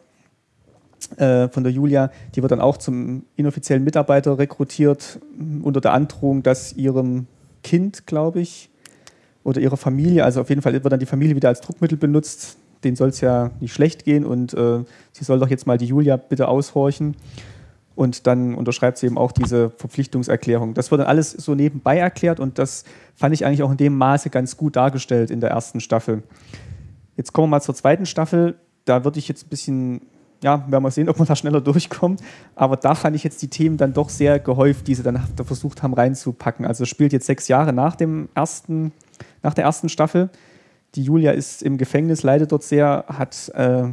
äh, von der Julia, die wird dann auch zum inoffiziellen Mitarbeiter rekrutiert, unter der Androhung, dass ihrem Kind, glaube ich, oder ihrer Familie, also auf jeden Fall wird dann die Familie wieder als Druckmittel benutzt. Denen soll es ja nicht schlecht gehen und äh, sie soll doch jetzt mal die Julia bitte aushorchen. Und dann unterschreibt sie eben auch diese Verpflichtungserklärung. Das wird dann alles so nebenbei erklärt und das fand ich eigentlich auch in dem Maße ganz gut dargestellt in der ersten Staffel. Jetzt kommen wir mal zur zweiten Staffel. Da würde ich jetzt ein bisschen ja, werden wir sehen, ob wir da schneller durchkommen. Aber da fand ich jetzt die Themen dann doch sehr gehäuft, die sie dann versucht haben reinzupacken. Also spielt jetzt sechs Jahre nach, dem ersten, nach der ersten Staffel. Die Julia ist im Gefängnis, leidet dort sehr, hat äh,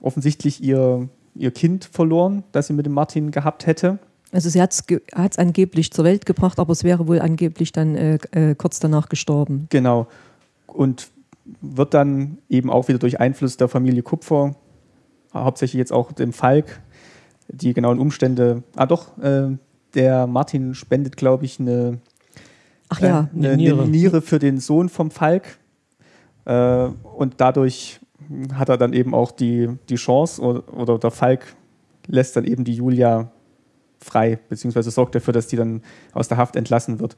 offensichtlich ihr, ihr Kind verloren, das sie mit dem Martin gehabt hätte. Also sie hat es angeblich zur Welt gebracht, aber es wäre wohl angeblich dann äh, äh, kurz danach gestorben. Genau. Und wird dann eben auch wieder durch Einfluss der Familie Kupfer hauptsächlich jetzt auch dem Falk, die genauen Umstände. Ah, doch, äh, der Martin spendet, glaube ich, eine, Ach ja, äh, eine, eine, Niere. eine, Niere. für den Sohn vom Falk. Äh, und dadurch hat er dann eben auch die, die Chance, oder, oder der Falk lässt dann eben die Julia frei, beziehungsweise sorgt dafür, dass die dann aus der Haft entlassen wird.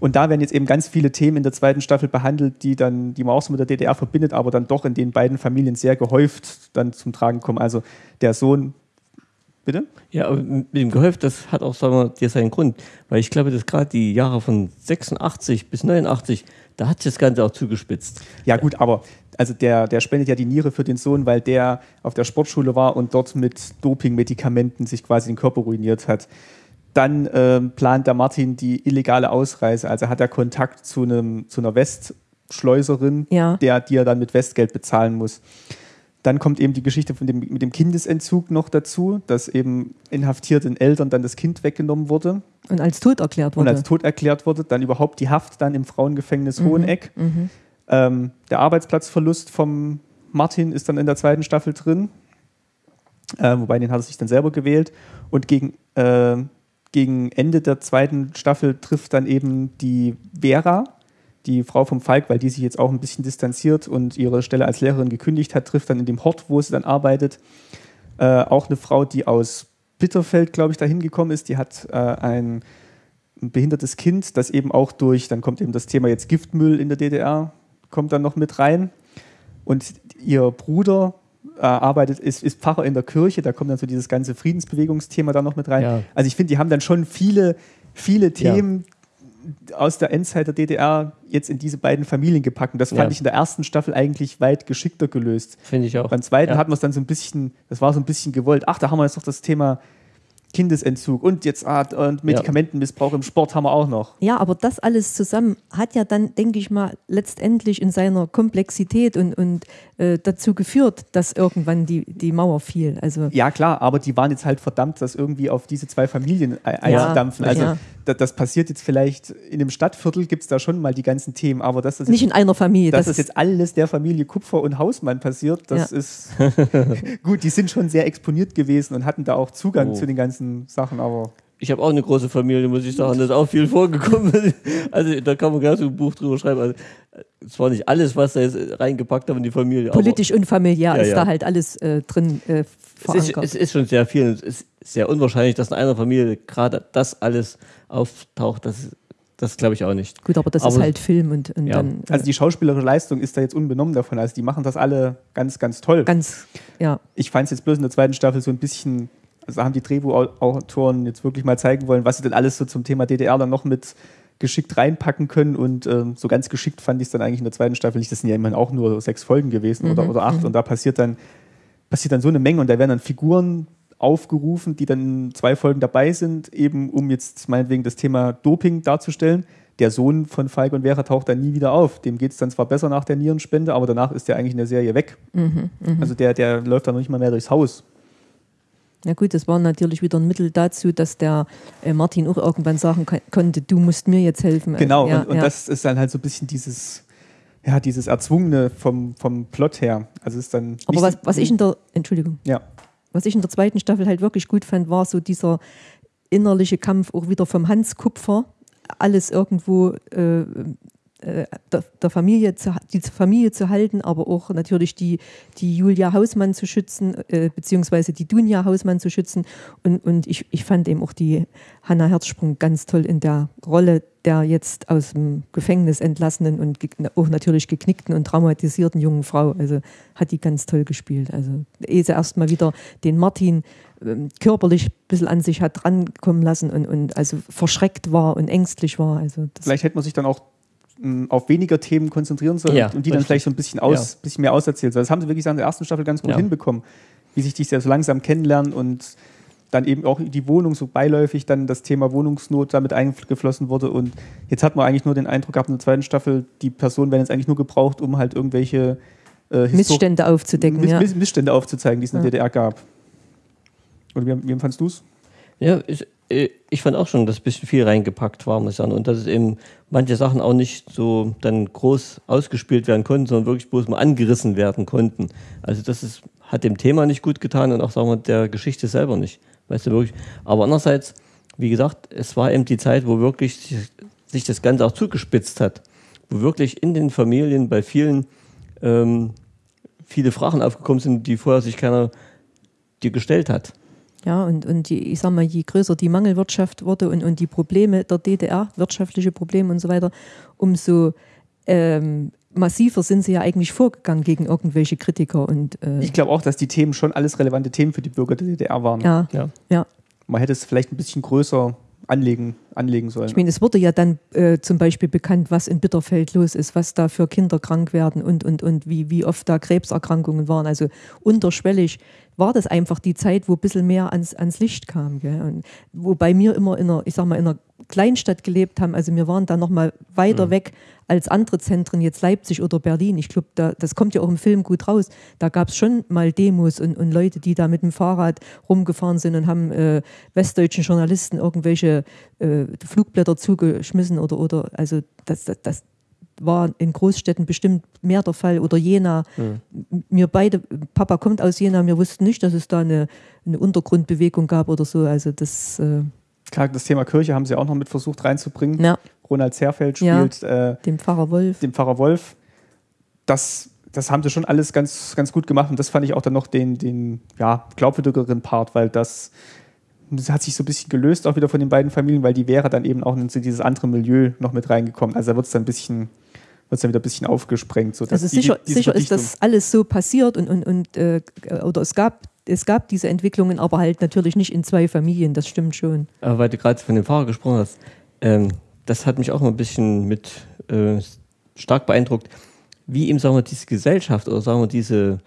Und da werden jetzt eben ganz viele Themen in der zweiten Staffel behandelt, die dann, die man auch so mit der DDR verbindet, aber dann doch in den beiden Familien sehr gehäuft dann zum Tragen kommen. Also der Sohn Bitte? Ja, mit dem gehäuft, das hat auch sagen wir, dir seinen Grund. Weil ich glaube, dass gerade die Jahre von 86 bis 89, da hat sich das Ganze auch zugespitzt. Ja, gut, aber also der, der spendet ja die Niere für den Sohn, weil der auf der Sportschule war und dort mit Dopingmedikamenten sich quasi den Körper ruiniert hat. Dann ähm, plant der Martin die illegale Ausreise. Also hat er Kontakt zu, einem, zu einer Westschleuserin, ja. der, die er dann mit Westgeld bezahlen muss. Dann kommt eben die Geschichte von dem, mit dem Kindesentzug noch dazu, dass eben inhaftierten Eltern dann das Kind weggenommen wurde. Und als tot erklärt wurde. Und als tot erklärt wurde. Dann überhaupt die Haft dann im Frauengefängnis mhm. Hoheneck. Mhm. Ähm, der Arbeitsplatzverlust vom Martin ist dann in der zweiten Staffel drin. Äh, wobei den hat er sich dann selber gewählt. Und gegen äh, gegen Ende der zweiten Staffel trifft dann eben die Vera, die Frau vom Falk, weil die sich jetzt auch ein bisschen distanziert und ihre Stelle als Lehrerin gekündigt hat, trifft dann in dem Hort, wo sie dann arbeitet, äh, auch eine Frau, die aus Bitterfeld, glaube ich, dahin gekommen ist. Die hat äh, ein, ein behindertes Kind, das eben auch durch, dann kommt eben das Thema jetzt Giftmüll in der DDR, kommt dann noch mit rein. Und ihr Bruder äh, arbeitet, ist, ist Pfarrer in der Kirche, da kommt dann so dieses ganze Friedensbewegungsthema da noch mit rein. Ja. Also ich finde, die haben dann schon viele, viele Themen ja. Aus der Endzeit der DDR jetzt in diese beiden Familien gepackt. Und das fand ja. ich in der ersten Staffel eigentlich weit geschickter gelöst. Finde ich auch. Beim zweiten hatten wir es dann so ein bisschen, das war so ein bisschen gewollt. Ach, da haben wir jetzt noch das Thema Kindesentzug und jetzt ah, und Medikamentenmissbrauch ja. im Sport haben wir auch noch. Ja, aber das alles zusammen hat ja dann, denke ich mal, letztendlich in seiner Komplexität und, und äh, dazu geführt, dass irgendwann die, die Mauer fiel. Also ja, klar, aber die waren jetzt halt verdammt, das irgendwie auf diese zwei Familien einzudampfen. Ja, also ja. Das, das, passiert jetzt vielleicht in einem Stadtviertel, gibt es da schon mal die ganzen Themen, aber das ist nicht in einer Familie. Dass das, das jetzt alles der Familie Kupfer und Hausmann passiert, das ist (laughs) gut, die sind schon sehr exponiert gewesen und hatten da auch Zugang oh. zu den ganzen Sachen, aber. Ich habe auch eine große Familie, muss ich sagen. Das ist auch viel vorgekommen. (laughs) Also da kann man gerne so ein Buch drüber schreiben. Also, es war nicht alles, was da jetzt reingepackt haben in die Familie. Politisch und familiär ja, ist ja. da halt alles äh, drin äh, es ist, es ist, schon sehr viel. Es ist sehr unwahrscheinlich, dass in einer Familie gerade das alles auftaucht. Das, das glaube ich auch nicht. Gut, aber das aber, ist halt Film und, und ja. dann. Äh also die schauspielerische Leistung ist da jetzt unbenommen davon. Also die machen das alle ganz, ganz toll. Ganz, ja. Ich fand es jetzt bloß in der zweiten Staffel so ein bisschen also haben die Drehbuchautoren jetzt wirklich mal zeigen wollen, was sie denn alles so zum Thema DDR dann noch mit geschickt reinpacken können. Und ähm, so ganz geschickt fand ich es dann eigentlich in der zweiten Staffel nicht. Das sind ja immerhin auch nur sechs Folgen gewesen mhm. oder, oder acht. Mhm. Und da passiert dann, passiert dann so eine Menge und da werden dann Figuren aufgerufen, die dann in zwei Folgen dabei sind, eben um jetzt meinetwegen das Thema Doping darzustellen. Der Sohn von Falk und Vera taucht dann nie wieder auf. Dem geht es dann zwar besser nach der Nierenspende, aber danach ist der eigentlich in der Serie weg. Mhm, mh. Also der, der läuft dann noch nicht mal mehr durchs Haus. Ja gut, das war natürlich wieder ein Mittel dazu, dass der äh, Martin auch irgendwann sagen konnte, du musst mir jetzt helfen. Genau, ja, und, und ja. das ist dann halt so ein bisschen dieses, ja, dieses Erzwungene vom, vom Plot her. Also ist dann Aber was, was ich in der, Entschuldigung, ja. Was ich in der zweiten Staffel halt wirklich gut fand, war so dieser innerliche Kampf auch wieder vom Hans Kupfer, alles irgendwo äh, der, der, Familie zu, die Familie zu halten, aber auch natürlich die, die Julia Hausmann zu schützen, äh, beziehungsweise die Dunja Hausmann zu schützen. Und, und ich, ich fand eben auch die Hanna Herzsprung ganz toll in der Rolle der jetzt aus dem Gefängnis entlassenen und auch natürlich geknickten und traumatisierten jungen Frau. Also hat die ganz toll gespielt. Also ehe sie erstmal wieder den Martin ähm, körperlich ein bisschen an sich hat drankommen lassen und, und also verschreckt war und ängstlich war. Also Vielleicht hätte man sich dann auch auf weniger Themen konzentrieren soll ja, und die dann vielleicht so ein bisschen, aus, ja. bisschen mehr auserzählt soll. Das haben sie wirklich in der ersten Staffel ganz gut ja. hinbekommen. wie sich die ja so langsam kennenlernen und dann eben auch die Wohnung so beiläufig dann das Thema Wohnungsnot damit eingeflossen wurde und jetzt hat man eigentlich nur den Eindruck gehabt in der zweiten Staffel, die Personen werden jetzt eigentlich nur gebraucht, um halt irgendwelche äh, Missstände aufzudecken, Miss, ja. Missstände aufzuzeigen, die es in der. DDR gab. Oder wie, wie fandst du es? Ja, ich, äh, ich fand auch schon, dass ein bisschen viel reingepackt war, muss ich sagen. Und dass es eben manche Sachen auch nicht so dann groß ausgespielt werden konnten, sondern wirklich bloß mal angerissen werden konnten. Also das ist, hat dem Thema nicht gut getan und auch, sagen wir, der Geschichte selber nicht. Weißt du, wirklich. Aber andererseits, wie gesagt, es war eben die Zeit, wo wirklich sich, das Ganze auch zugespitzt hat. Wo wirklich in den Familien bei vielen ähm, viele Fragen aufgekommen sind, die vorher sich keiner dir gestellt hat. Ja, und, und die, ich sag mal, je größer die Mangelwirtschaft wurde und, und die Probleme der DDR, wirtschaftliche Probleme und so weiter, umso ähm, massiver sind sie ja eigentlich vorgegangen gegen irgendwelche Kritiker. Und, äh ich glaube auch, dass die Themen schon alles relevante Themen für die Bürger der DDR waren. Ja, ja. ja. Man hätte es vielleicht ein bisschen größer anlegen, anlegen sollen. Ich meine, es wurde ja dann äh, zum Beispiel bekannt, was in Bitterfeld los ist, was da für Kinder krank werden und, und, und wie, wie oft da Krebserkrankungen waren. Also unterschwellig war das einfach die Zeit, wo ein bisschen mehr ans, ans Licht kam. Gell? Und wobei wir immer in einer, ich sag mal, in einer Kleinstadt gelebt haben, also wir waren da nochmal weiter mhm. weg als andere Zentren, jetzt Leipzig oder Berlin. Ich glaube, da, das kommt ja auch im Film gut raus. Da gab es schon mal Demos und, und Leute, die da mit dem Fahrrad rumgefahren sind und haben äh, westdeutschen Journalisten irgendwelche äh, Flugblätter zugeschmissen oder, oder also das, das, das war in Großstädten bestimmt mehr der Fall oder Jena. Mhm. Wir beide, Papa kommt aus Jena, wir wussten nicht, dass es da eine, eine Untergrundbewegung gab oder so. Also das. Äh Klar, das Thema Kirche haben sie auch noch mit versucht reinzubringen. Ja. Ronald Zerfeld spielt ja, äh, dem Pfarrer Wolf. Dem Pfarrer Wolf. Das, das haben sie schon alles ganz, ganz gut gemacht und das fand ich auch dann noch den, den ja, glaubwürdigeren Part, weil das, das hat sich so ein bisschen gelöst auch wieder von den beiden Familien, weil die wäre dann eben auch in dieses andere Milieu noch mit reingekommen. Also da wird es dann ein bisschen wird es dann wieder ein bisschen aufgesprengt. So also sicher, die, sicher ist das alles so passiert und, und, und äh, oder es gab, es gab diese Entwicklungen, aber halt natürlich nicht in zwei Familien, das stimmt schon. Aber weil du gerade von dem Fahrer gesprochen hast, ähm, das hat mich auch mal ein bisschen mit äh, stark beeindruckt, wie ihm, sagen wir, diese Gesellschaft oder sagen wir, diese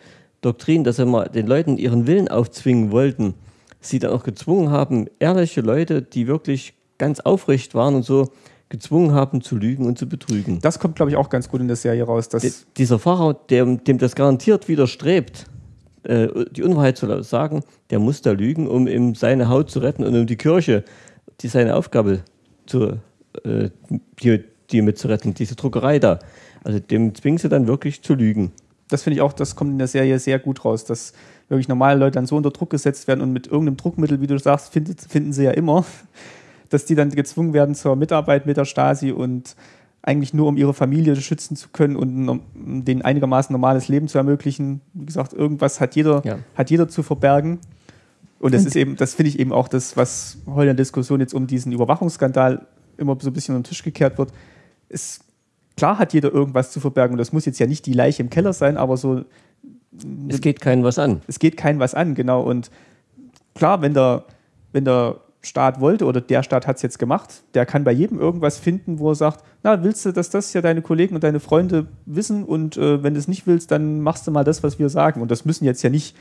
Doktrin, dass sie mal den Leuten ihren Willen aufzwingen wollten, sie dann auch gezwungen haben, ehrliche Leute, die wirklich ganz aufrecht waren und so, gezwungen haben zu lügen und zu betrügen. Das kommt, glaube ich, auch ganz gut in der Serie raus. Dass De dieser Fahrer, dem, dem das garantiert widerstrebt, äh, die Unwahrheit zu sagen, der muss da lügen, um ihm seine Haut zu retten und um die Kirche, die seine Aufgabe zu äh, die, die mitzuretten, diese Druckerei da. Also dem zwingen sie dann wirklich zu lügen. Das finde ich auch, das kommt in der Serie sehr gut raus, dass wirklich normale Leute dann so unter Druck gesetzt werden und mit irgendeinem Druckmittel, wie du sagst, findet, finden sie ja immer, dass die dann gezwungen werden zur Mitarbeit mit der Stasi und eigentlich nur um ihre Familie schützen zu können und um denen einigermaßen normales Leben zu ermöglichen. Wie gesagt, irgendwas hat jeder, ja. hat jeder zu verbergen. Und das und ist eben, das finde ich eben auch das, was heute in der Diskussion jetzt um diesen Überwachungsskandal immer so ein bisschen unter den Tisch gekehrt wird. Ist, klar hat jeder irgendwas zu verbergen und das muss jetzt ja nicht die Leiche im Keller sein, aber so. Es geht keinen was an. Es geht keinen was an, genau. Und klar, wenn der, wenn der Staat wollte oder der Staat hat es jetzt gemacht, der kann bei jedem irgendwas finden, wo er sagt, na, willst du, dass das ja deine Kollegen und deine Freunde wissen und äh, wenn du es nicht willst, dann machst du mal das, was wir sagen. Und das müssen jetzt ja nicht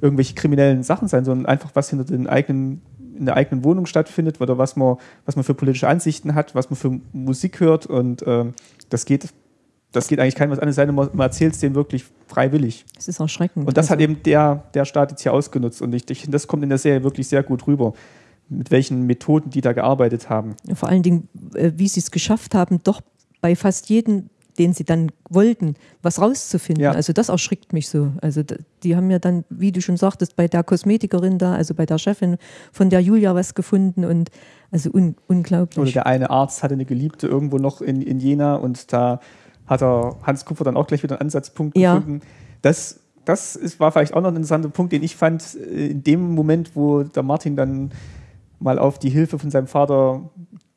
irgendwelche kriminellen Sachen sein, sondern einfach was hinter den eigenen in der eigenen Wohnung stattfindet oder was man, was man für politische Ansichten hat, was man für Musik hört und ähm, das geht das geht eigentlich keinem was an, es sei denn, man, erzählt es denen wirklich freiwillig. Das ist erschreckend. Und das also. hat eben der, der Staat jetzt hier ausgenutzt. Und ich, ich, das kommt in der Serie wirklich sehr gut rüber, mit welchen Methoden die da gearbeitet haben. Vor allen Dingen, äh, wie sie es geschafft haben, doch bei fast jedem den sie dann wollten, was rauszufinden. Ja. Also das erschrickt mich so. Also die haben ja dann, wie du schon sagtest, bei der Kosmetikerin da, also bei der Chefin von der Julia was gefunden und also un unglaublich. Oder der eine Arzt hatte eine Geliebte irgendwo noch in, in Jena und da hat er Hans Kupfer dann auch gleich wieder einen Ansatzpunkt ja. gefunden. Das, das ist, war vielleicht auch noch ein interessanter Punkt, den ich fand, äh, in dem Moment, wo der Martin dann mal auf die Hilfe von seinem Vater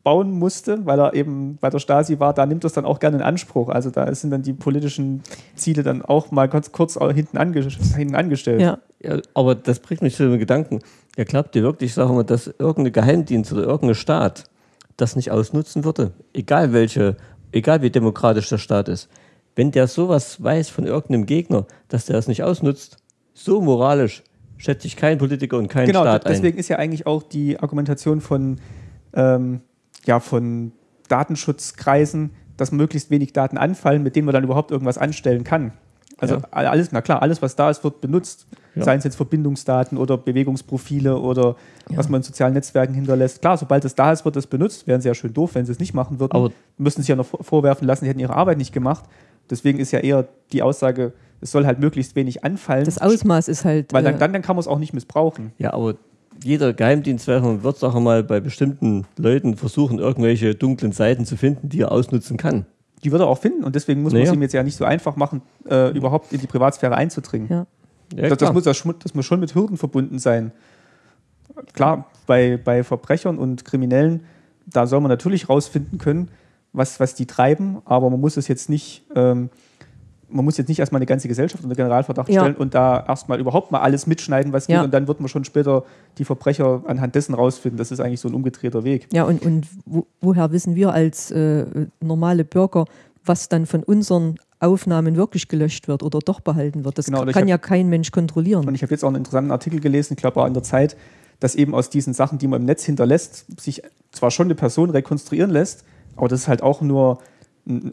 bauen musste, weil er eben bei der Stasi war, da nimmt er es dann auch gerne in Anspruch. Also da sind dann die politischen Ziele dann auch mal ganz kurz hinten, ange hinten angestellt. Ja. ja. aber das bringt mich zu dem Gedanken, ja, glaubt ihr wirklich, sagen wir, dass irgendein Geheimdienst oder irgendein Staat das nicht ausnutzen würde? Egal welche, egal wie demokratisch der Staat ist. Wenn der sowas weiß von irgendeinem Gegner, dass der das nicht ausnutzt, so moralisch, schätzt sich kein Politiker und kein genau, Staat ein. deswegen ist ja eigentlich auch die Argumentation von, ähm, ja, von Datenschutzkreisen, dass möglichst wenig Daten anfallen, mit denen man dann überhaupt irgendwas anstellen kann. Also Ja. alles, na klar, alles, was da ist, wird benutzt. Ja. Seien es jetzt Verbindungsdaten oder Bewegungsprofile oder was man in sozialen Netzwerken hinterlässt. Klar, sobald es da ist, wird es benutzt. Wären sie ja schön doof, wenn sie es nicht machen würden. Aber- müssen sich ja noch vor- vorwerfen lassen, sie hätten ihre Arbeit nicht gemacht. Deswegen ist ja eher die Aussage, es soll halt möglichst wenig anfallen. Das Ausmaß ist halt. weil dann, äh, dann, dann kann man es auch nicht missbrauchen. Ja, aber jeder Geheimdienstwächter wird auch mal bei bestimmten Leuten versuchen, irgendwelche dunklen Seiten zu finden, die er ausnutzen kann. Die wird er auch finden und deswegen muss man Naja. es ihm jetzt ja nicht so einfach machen, äh, überhaupt in die Privatsphäre einzudringen. ja. Ja, das, das, muss, das, das muss schon mit Hürden verbunden sein. Klar, bei, bei Verbrechern und Kriminellen, da soll man natürlich rausfinden können, was, was die treiben, aber man muss es jetzt nicht, ähm, man muss jetzt nicht erstmal eine ganze Gesellschaft unter Generalverdacht Ja. stellen und da erstmal überhaupt mal alles mitschneiden, was geht, Ja. und dann wird man schon später die Verbrecher anhand dessen rausfinden. Das ist eigentlich so ein umgedrehter Weg. Ja, und, und wo, woher wissen wir als äh, normale Bürger, was dann von unseren Aufnahmen wirklich gelöscht wird oder doch behalten wird? Das Genau, kann hab- ja kein Mensch kontrollieren. Und ich habe jetzt auch einen interessanten Artikel gelesen, ich glaube auch in der Zeit, dass eben aus diesen Sachen, die man im Netz hinterlässt, sich zwar schon eine Person rekonstruieren lässt, aber das ist halt auch nur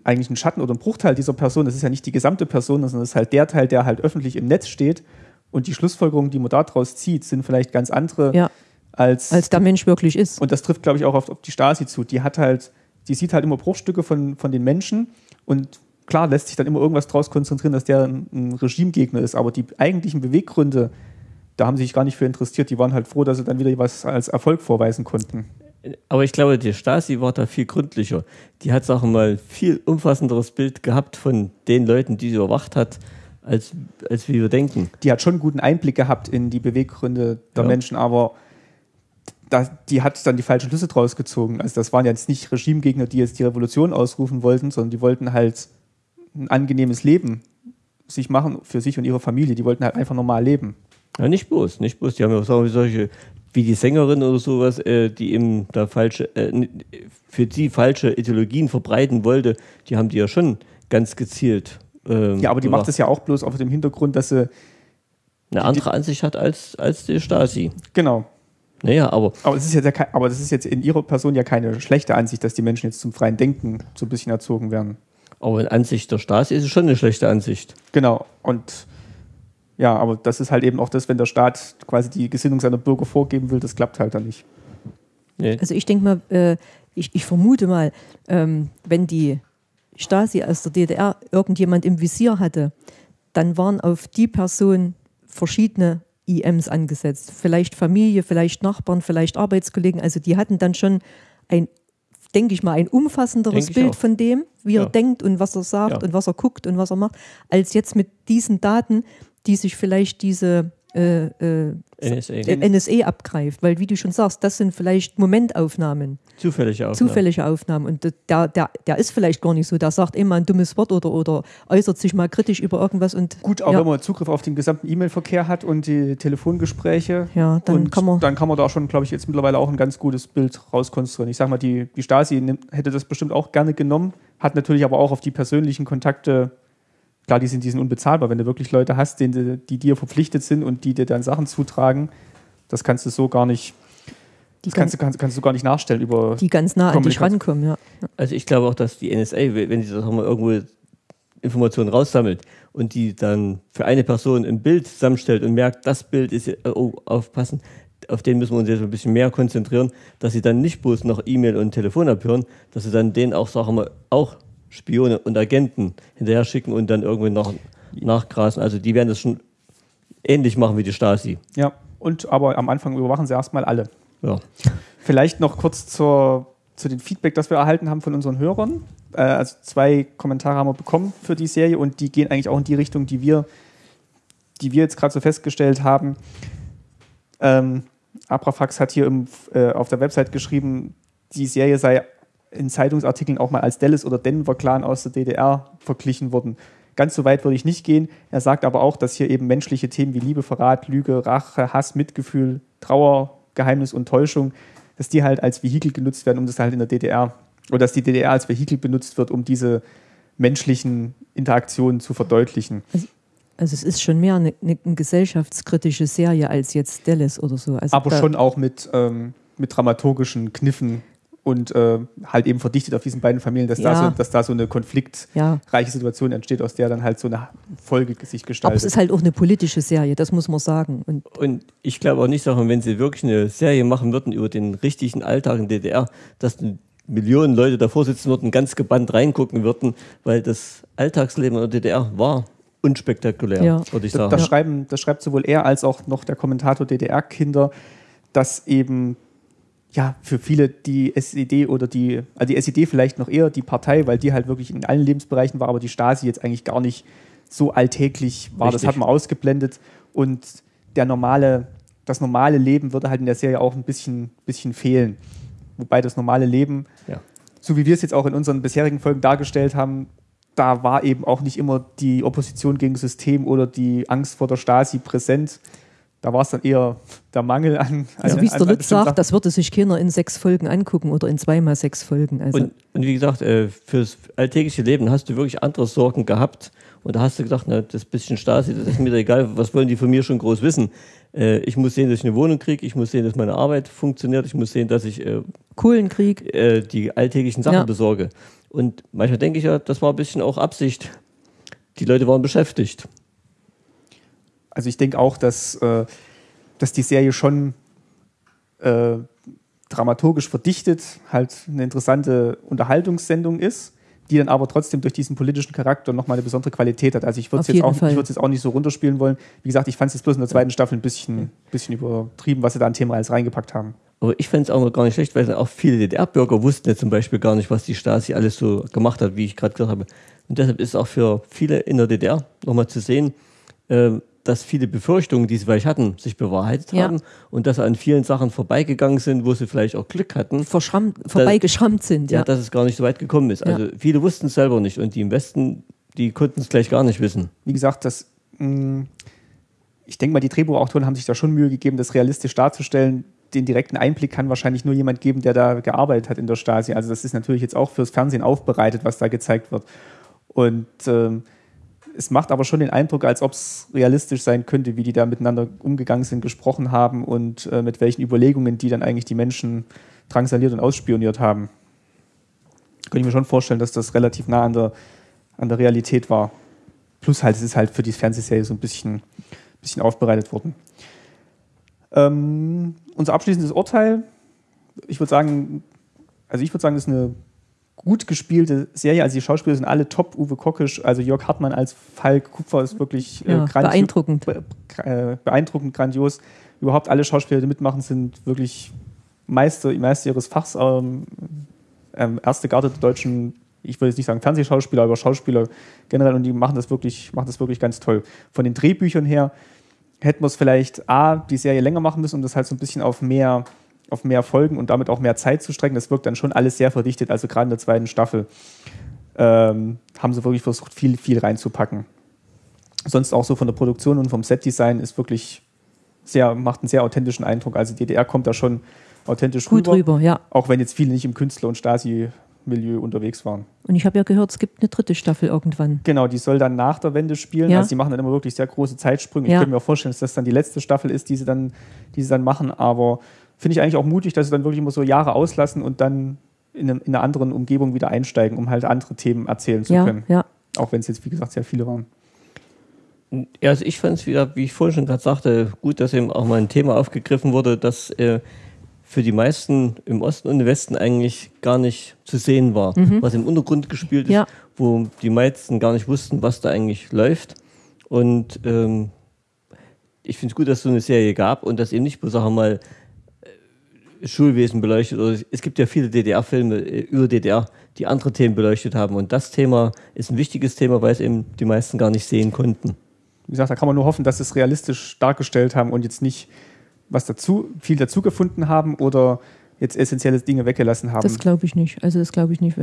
eigentlich ein Schatten oder ein Bruchteil dieser Person. Das ist ja nicht die gesamte Person, sondern das ist halt der Teil, der halt öffentlich im Netz steht. Und die Schlussfolgerungen, die man daraus zieht, sind vielleicht ganz andere Ja, als, als der Mensch wirklich ist. und das trifft, glaube ich, auch auf, auf die Stasi zu. Die hat halt, die sieht halt immer Bruchstücke von, von den Menschen und klar lässt sich dann immer irgendwas draus konzentrieren, dass der ein, ein Regimegegner ist. Aber die eigentlichen Beweggründe, da haben sie sich gar nicht für interessiert. Die waren halt froh, dass sie dann wieder was als Erfolg vorweisen konnten. Aber ich glaube, die Stasi war da viel gründlicher. Die hat, sagen wir mal, viel umfassenderes Bild gehabt von den Leuten, die sie überwacht hat, als, als wie wir denken. Die hat schon einen guten Einblick gehabt in die Beweggründe der Ja. Menschen, aber da, die hat dann die falschen Schlüsse draus gezogen. Also das waren jetzt nicht Regimegegner, die jetzt die Revolution ausrufen wollten, sondern die wollten halt ein angenehmes Leben sich machen für sich und ihre Familie. Die wollten halt einfach normal leben. Ja, nicht bloß, nicht bloß. Die haben ja auch solche, wie die Sängerin oder sowas, äh, die eben da falsche, äh, für die falsche Ideologien verbreiten wollte, die haben die ja schon ganz gezielt. ähm, Ja, aber die macht es ja auch bloß auf dem Hintergrund, dass sie, eine andere Ansicht hat als, als die Stasi. genau. Naja, aber Aber, es ist jetzt ja aber das ist jetzt in ihrer Person ja keine schlechte Ansicht, dass die Menschen jetzt zum freien Denken so ein bisschen erzogen werden. Aber in Ansicht der Stasi ist es schon eine schlechte Ansicht. Genau. Und ja, aber das ist halt eben auch das, wenn der Staat quasi die Gesinnung seiner Bürger vorgeben will, das klappt halt dann nicht. Nee. Also ich denke mal, äh, ich, ich vermute mal, ähm, wenn die Stasi aus der DDR irgendjemand im Visier hatte, dann waren auf die Person verschiedene IMs angesetzt. Vielleicht Familie, vielleicht Nachbarn, vielleicht Arbeitskollegen. Also die hatten dann schon ein, denke ich mal, ein umfassenderes Bild auch. von dem, wie Ja. er denkt und was er sagt Ja. und was er guckt und was er macht, als jetzt mit diesen Daten, die sich vielleicht diese äh, äh, NSA. äh, NSA abgreift, weil wie du schon sagst, das sind vielleicht Momentaufnahmen, Zufällige Aufnahme. zufällige Aufnahmen und der, der, der ist vielleicht gar nicht so, der sagt immer ein dummes Wort oder, oder äußert sich mal kritisch über irgendwas und Gut, auch ja, wenn man Zugriff auf den gesamten E-Mail-Verkehr hat und die Telefongespräche. Ja, dann und kann man- dann kann man da schon, glaube ich, jetzt mittlerweile auch ein ganz gutes Bild rauskonstruieren. Ich sage mal, die, die Stasi hätte das bestimmt auch gerne genommen, hat natürlich aber auch auf die persönlichen Kontakte, klar, die sind, die sind unbezahlbar, wenn du wirklich Leute hast, denen, du- die dir verpflichtet sind und die dir dann Sachen zutragen, das kannst du so gar nicht, die, das kannst, kannst, kannst du gar nicht nachstellen über. die ganz nah an dich rankommen. Ja. Also ich glaube auch, dass die NSA, wenn sie sagen wir, irgendwo Informationen raussammelt und die dann für eine Person ein Bild zusammenstellt und merkt, das Bild ist, oh, aufpassen, auf den müssen wir uns jetzt ein bisschen mehr konzentrieren, dass sie dann nicht bloß noch E-Mail und Telefon abhören, dass sie dann denen auch, sagen wir, auch Spione und Agenten hinterher schicken und dann irgendwie noch nachgrasen. Also die werden das schon ähnlich machen wie die Stasi. Ja, und aber am Anfang überwachen sie erstmal alle. Ja. Vielleicht noch kurz zur, zu den Feedback, das wir erhalten haben von unseren Hörern. Äh, also zwei Kommentare haben wir bekommen für die Serie und die gehen eigentlich auch in die Richtung, die wir, die wir jetzt gerade so festgestellt haben. Ähm, Abrafax hat hier im, äh, auf der Website geschrieben, die Serie sei in Zeitungsartikeln auch mal als Dallas oder Denver Clan aus der DDR verglichen worden. Ganz so weit würde ich nicht gehen. Er sagt aber auch, dass hier eben menschliche Themen wie Liebe, Verrat, Lüge, Rache, Hass, Mitgefühl, Trauer, Geheimnis und Täuschung, dass die halt als Vehikel genutzt werden, um das halt in der DDR oder dass die DDR als Vehikel benutzt wird, um diese menschlichen Interaktionen zu verdeutlichen. Also es ist schon mehr eine, eine gesellschaftskritische Serie als jetzt Dallas oder so. Also Aber schon auch mit, ähm, mit dramaturgischen Kniffen und äh, halt eben verdichtet auf diesen beiden Familien, dass, Ja. da, so, dass da so eine konfliktreiche Ja. Situation entsteht, aus der dann halt so eine Folge sich Aber gestaltet. es ist halt auch eine politische Serie, das muss man sagen. Und Und ich glaube auch nicht, Sachen, wenn sie wirklich eine Serie machen würden über den richtigen Alltag in DDR, dass Millionen Leute davor sitzen würden, ganz gebannt reingucken würden, weil das Alltagsleben in der DDR war unspektakulär, Ja. würde ich Das, sagen. das, schreiben, das schreibt sowohl er als auch noch der Kommentator DDR-Kinder, dass eben ja für viele die SED oder die, also die SED vielleicht noch eher die Partei, weil die halt wirklich in allen Lebensbereichen war, aber die Stasi jetzt eigentlich gar nicht so alltäglich war. Das Richtig. hat man ausgeblendet und der normale, das normale Leben würde halt in der Serie auch ein bisschen, bisschen fehlen. Wobei das normale Leben Ja. so wie wir es jetzt auch in unseren bisherigen Folgen dargestellt haben, da war eben auch nicht immer die Opposition gegen das System oder die Angst vor der Stasi präsent. Da war es dann eher der Mangel an. also an- wie es der Lutz sagt, das würde sich keiner in sechs Folgen angucken oder in zweimal sechs Folgen. Also Und, und wie gesagt, äh, fürs alltägliche Leben hast du wirklich andere Sorgen gehabt. Und da hast du gesagt, na, das bisschen Stasi, das ist mir da egal, was wollen die von mir schon groß wissen? Äh, ich muss sehen, dass ich eine Wohnung kriege, ich muss sehen, dass meine Arbeit funktioniert, ich muss sehen, dass ich äh, Kohlenkrieg, äh, die alltäglichen Sachen Ja. besorge. Und manchmal denke ich ja, das war ein bisschen auch Absicht. Die Leute waren beschäftigt. Also ich denke auch, dass, äh, dass die Serie schon äh, dramaturgisch verdichtet halt eine interessante Unterhaltungssendung ist, die dann aber trotzdem durch diesen politischen Charakter nochmal eine besondere Qualität hat. Also ich würde es jetzt, auch- ich jetzt auch nicht so runterspielen wollen. Wie gesagt, ich fand es jetzt bloß in der zweiten Staffel ein bisschen, bisschen übertrieben, was sie da an Themen alles reingepackt haben. Aber ich fände es auch noch gar nicht schlecht, weil auch viele DDR-Bürger wussten ja zum Beispiel gar nicht, was die Stasi alles so gemacht hat, wie ich gerade gesagt habe. Und deshalb ist auch für viele in der DDR nochmal zu sehen, äh, dass viele Befürchtungen, die sie vielleicht hatten, sich bewahrheitet Ja. haben und dass sie an vielen Sachen vorbeigegangen sind, wo sie vielleicht auch Glück hatten. verschrammt, vorbeigeschrammt sind. Ja, Ja. dass es gar nicht so weit gekommen ist. Ja. Also viele wussten es selber nicht und die im Westen, die konnten es gleich gar nicht wissen. wie gesagt, das, mh, ich denke mal, die Drehbuchautoren haben sich da schon Mühe gegeben, das realistisch darzustellen. Den direkten Einblick kann wahrscheinlich nur jemand geben, der da gearbeitet hat in der Stasi. Also das ist natürlich jetzt auch fürs Fernsehen aufbereitet, was da gezeigt wird. Und ähm, es macht aber schon den Eindruck, als ob es realistisch sein könnte, wie die da miteinander umgegangen sind, gesprochen haben und äh, mit welchen Überlegungen die dann eigentlich die Menschen drangsaliert und ausspioniert haben. Könnte ich mir schon vorstellen, dass das relativ nah an der, an der Realität war. Plus halt, es ist halt für die Fernsehserie so ein bisschen, bisschen aufbereitet worden. Ähm, unser abschließendes Urteil, ich würde sagen, also ich würde sagen, das ist eine gut gespielte Serie. Also die Schauspieler sind alle top. Uwe Kockisch, also Jörg Hartmann als Falk Kupfer ist wirklich äh, Ja, beeindruckend. be äh, beeindruckend, grandios. Überhaupt alle Schauspieler, die mitmachen, sind wirklich Meister, Meister ihres Fachs. Ähm, ähm, erste Garde der deutschen, ich würde jetzt nicht sagen Fernsehschauspieler, aber Schauspieler generell und die machen das wirklich, machen das wirklich ganz toll. Von den Drehbüchern her hätten wir es vielleicht A, die Serie länger machen müssen, um das halt so ein bisschen auf mehr, auf mehr Folgen und damit auch mehr Zeit zu strecken. Das wirkt dann schon alles sehr verdichtet, also gerade in der zweiten Staffel ähm, haben sie wirklich versucht, viel, viel reinzupacken. Sonst auch so von der Produktion und vom Setdesign ist wirklich sehr, macht einen sehr authentischen Eindruck. Also DDR kommt da schon authentisch Gut rüber, rüber, ja. auch wenn jetzt viele nicht im Künstler- und Stasi-Milieu unterwegs waren. Und ich habe ja gehört, es gibt eine dritte Staffel irgendwann. Genau, die soll dann nach der Wende spielen. Ja. Also die machen dann immer wirklich sehr große Zeitsprünge. Ich Ja. könnte mir auch vorstellen, dass das dann die letzte Staffel ist, die sie dann, die sie dann machen. Aber finde ich eigentlich auch mutig, dass sie dann wirklich immer so Jahre auslassen und dann in, einem, in einer anderen Umgebung wieder einsteigen, um halt andere Themen erzählen zu Ja, können. ja. Auch wenn es jetzt, wie gesagt, sehr viele waren. Ja, also ich fand es wieder, wie ich vorhin schon gerade sagte, gut, dass eben auch mal ein Thema aufgegriffen wurde, das äh, für die meisten im Osten und im Westen eigentlich gar nicht zu sehen war, was im Untergrund gespielt ist, Ja. wo die meisten gar nicht wussten, was da eigentlich läuft. Und ähm, ich finde es gut, dass es so eine Serie gab und dass eben nicht bloß, sagen wir mal, Schulwesen beleuchtet. Oder es gibt ja viele DDR-Filme äh, über DDR, die andere Themen beleuchtet haben. Und das Thema ist ein wichtiges Thema, weil es eben die meisten gar nicht sehen konnten. Wie gesagt, da kann man nur hoffen, dass sie es realistisch dargestellt haben und jetzt nicht was dazu, viel dazu gefunden haben oder jetzt essentielle Dinge weggelassen haben. Das glaube ich nicht. Also das glaube ich nicht.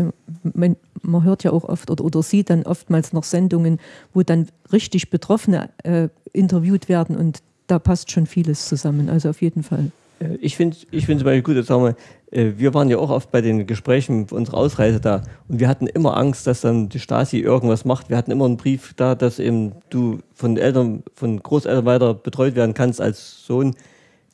Man, man hört ja auch oft oder, oder sieht dann oftmals noch Sendungen, wo dann richtig Betroffene äh, interviewt werden und da passt schon vieles zusammen. Also auf jeden Fall. Äh, ich finde ich find zum Beispiel gut, jetzt sagen wir, äh, wir waren ja auch oft bei den Gesprächen für unsere Ausreise da und wir hatten immer Angst, dass dann die Stasi irgendwas macht. Wir hatten immer einen Brief da, dass eben du von Eltern, von Großeltern weiter betreut werden kannst als Sohn.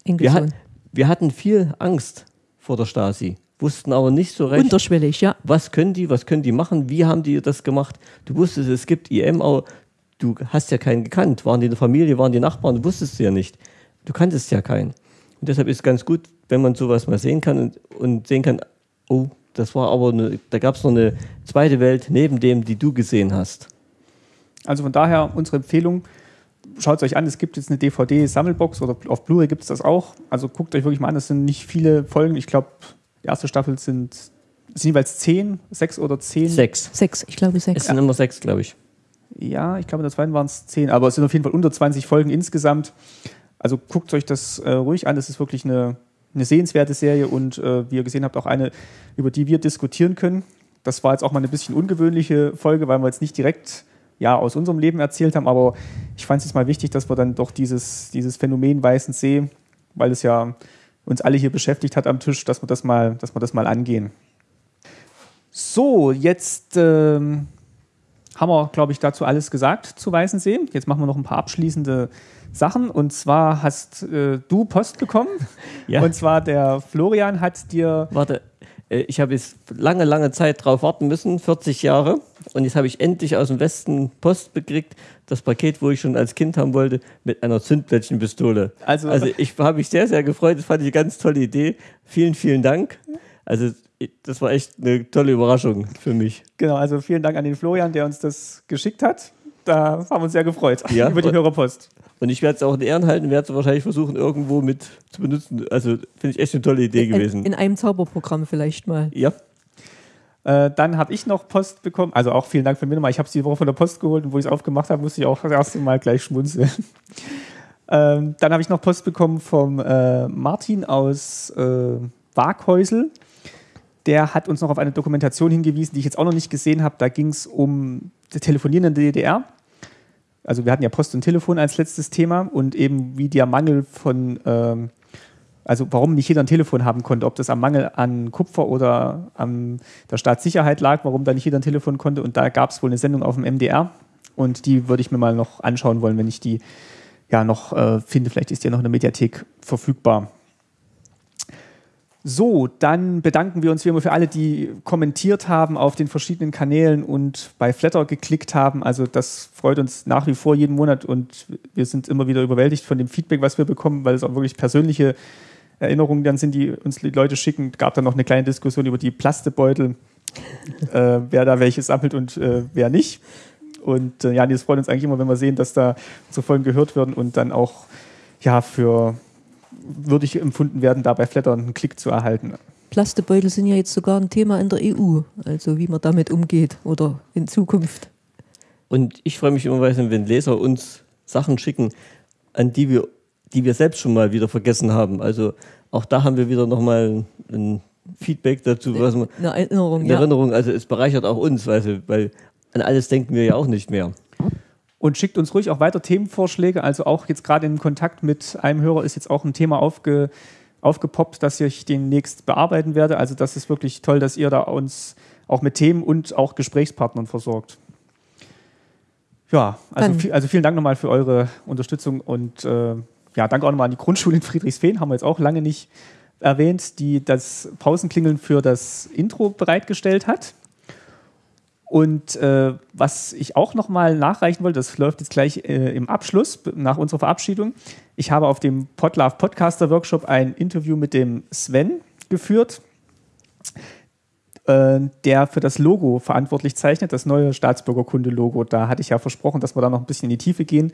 Wir, hat, wir hatten viel Angst vor der Stasi, wussten aber nicht so recht. Unterschwellig, ja. Was können die, was können die machen, wie haben die das gemacht? Du wusstest, es gibt IM, aber du hast ja keinen gekannt. Waren die in der Familie, waren die Nachbarn, du wusstest ja nicht. Du kanntest ja keinen. Und deshalb ist es ganz gut, wenn man sowas mal sehen kann und, und sehen kann, oh, das war aber, eine, da gab es noch eine zweite Welt neben dem, die du gesehen hast. Also von daher unsere Empfehlung, schaut es euch an, es gibt jetzt eine DVD-Sammelbox oder auf Blu-ray gibt es das auch. Also guckt euch wirklich mal an, das sind nicht viele Folgen. Ich glaube, die erste Staffel sind, sind jeweils zehn, sechs oder zehn. Sechs. Sechs, ich glaube sechs. Es sind immer sechs, glaube ich. Ja, ich glaube, in der zweiten waren es zehn, aber es sind auf jeden Fall unter 20 Folgen insgesamt. Also guckt euch das äh, ruhig an, das ist wirklich eine, eine sehenswerte Serie und äh, wie ihr gesehen habt, auch eine, über die wir diskutieren können. Das war jetzt auch mal eine bisschen ungewöhnliche Folge, weil wir jetzt nicht direkt ja, aus unserem Leben erzählt haben, aber ich fand es jetzt mal wichtig, dass wir dann doch dieses, dieses Phänomen Weißen See, weil es ja uns alle hier beschäftigt hat am Tisch, dass wir das mal, dass wir das mal angehen. So, jetzt ähm, haben wir, glaube ich, dazu alles gesagt zu Weißensee. Jetzt machen wir noch ein paar abschließende Sachen. Und zwar hast äh, du Post bekommen. (laughs) Ja. Und zwar der Florian hat dir. Warte, äh, ich habe jetzt lange, lange Zeit drauf warten müssen, 40 Jahre. Und jetzt habe ich endlich aus dem Westen Post bekriegt, das Paket, wo ich schon als Kind haben wollte, mit einer Zündplättchenpistole. Also, also ich habe mich sehr, sehr gefreut. Das fand ich eine ganz tolle Idee. Vielen, vielen Dank. Also das war echt eine tolle Überraschung für mich. Genau, also vielen Dank an den Florian, der uns das geschickt hat. Da haben wir uns sehr gefreut ja, (laughs) über die Hörerpost. Und ich werde es auch in Ehren halten, werde es wahrscheinlich versuchen, irgendwo mit zu benutzen. Also finde ich echt eine tolle Idee in, gewesen. In einem Zauberprogramm vielleicht mal. Ja. Äh, dann habe ich noch Post bekommen. Also auch vielen Dank für mir nochmal. Ich habe es die Woche von der Post geholt und wo ich es aufgemacht habe, musste ich auch das erste Mal gleich schmunzeln. (laughs) ähm, dann habe ich noch Post bekommen vom äh, Martin aus äh, Waghäusel. Der hat uns noch auf eine Dokumentation hingewiesen, die ich jetzt auch noch nicht gesehen habe. Da ging es um das Telefonieren in der DDR also wir hatten ja Post und Telefon als letztes Thema und eben wie der Mangel von, ähm, also warum nicht jeder ein Telefon haben konnte, ob das am Mangel an Kupfer oder an der Staatssicherheit lag, warum da nicht jeder ein Telefon konnte. Und da gab es wohl eine Sendung auf dem MDR und die würde ich mir mal noch anschauen wollen, wenn ich die ja noch äh, finde. Vielleicht ist ja noch in der Mediathek verfügbar. So, dann bedanken wir uns wie immer für alle, die kommentiert haben auf den verschiedenen Kanälen und bei Flatter geklickt haben. Also das freut uns nach wie vor jeden Monat und wir sind immer wieder überwältigt von dem Feedback, was wir bekommen, weil es auch wirklich persönliche Erinnerungen dann sind, die uns die Leute schicken. Es gab dann noch eine kleine Diskussion über die Plastebeutel, (laughs) äh, wer da welche sammelt und äh, wer nicht. Und äh, ja, das freut uns eigentlich immer, wenn wir sehen, dass da unsere Folgen gehört werden und dann auch ja für würdig empfunden werden, da bei Flatter einen Klick zu erhalten. Plastebeutel sind ja jetzt sogar ein Thema in der EU, also wie man damit umgeht oder in Zukunft. Und ich freue mich immer, wenn Leser uns Sachen schicken, an die wir, die wir selbst schon mal wieder vergessen haben. Also auch da haben wir wieder nochmal ein Feedback dazu, was man, eine Erinnerung. Eine Erinnerung, also es bereichert auch uns, weil, weil an alles denken wir ja auch nicht mehr. Und schickt uns ruhig auch weiter Themenvorschläge. Also auch jetzt gerade in Kontakt mit einem Hörer ist jetzt auch ein Thema aufge, aufgepoppt, das ich demnächst bearbeiten werde. Also das ist wirklich toll, dass ihr da uns auch mit Themen und auch Gesprächspartnern versorgt. Ja, also, also vielen Dank nochmal für eure Unterstützung und äh, ja, danke auch nochmal an die Grundschule in Friedrichsfehn, haben wir jetzt auch lange nicht erwähnt, die das Pausenklingeln für das Intro bereitgestellt hat. Und äh, was ich auch nochmal nachreichen wollte, das läuft jetzt gleich äh, im Abschluss nach unserer Verabschiedung. Ich habe auf dem Podlove Podcaster Workshop ein Interview mit dem Sven geführt, äh, der für das Logo verantwortlich zeichnet, das neue Staatsbürgerkunde-Logo. Da hatte ich ja versprochen, dass wir da noch ein bisschen in die Tiefe gehen,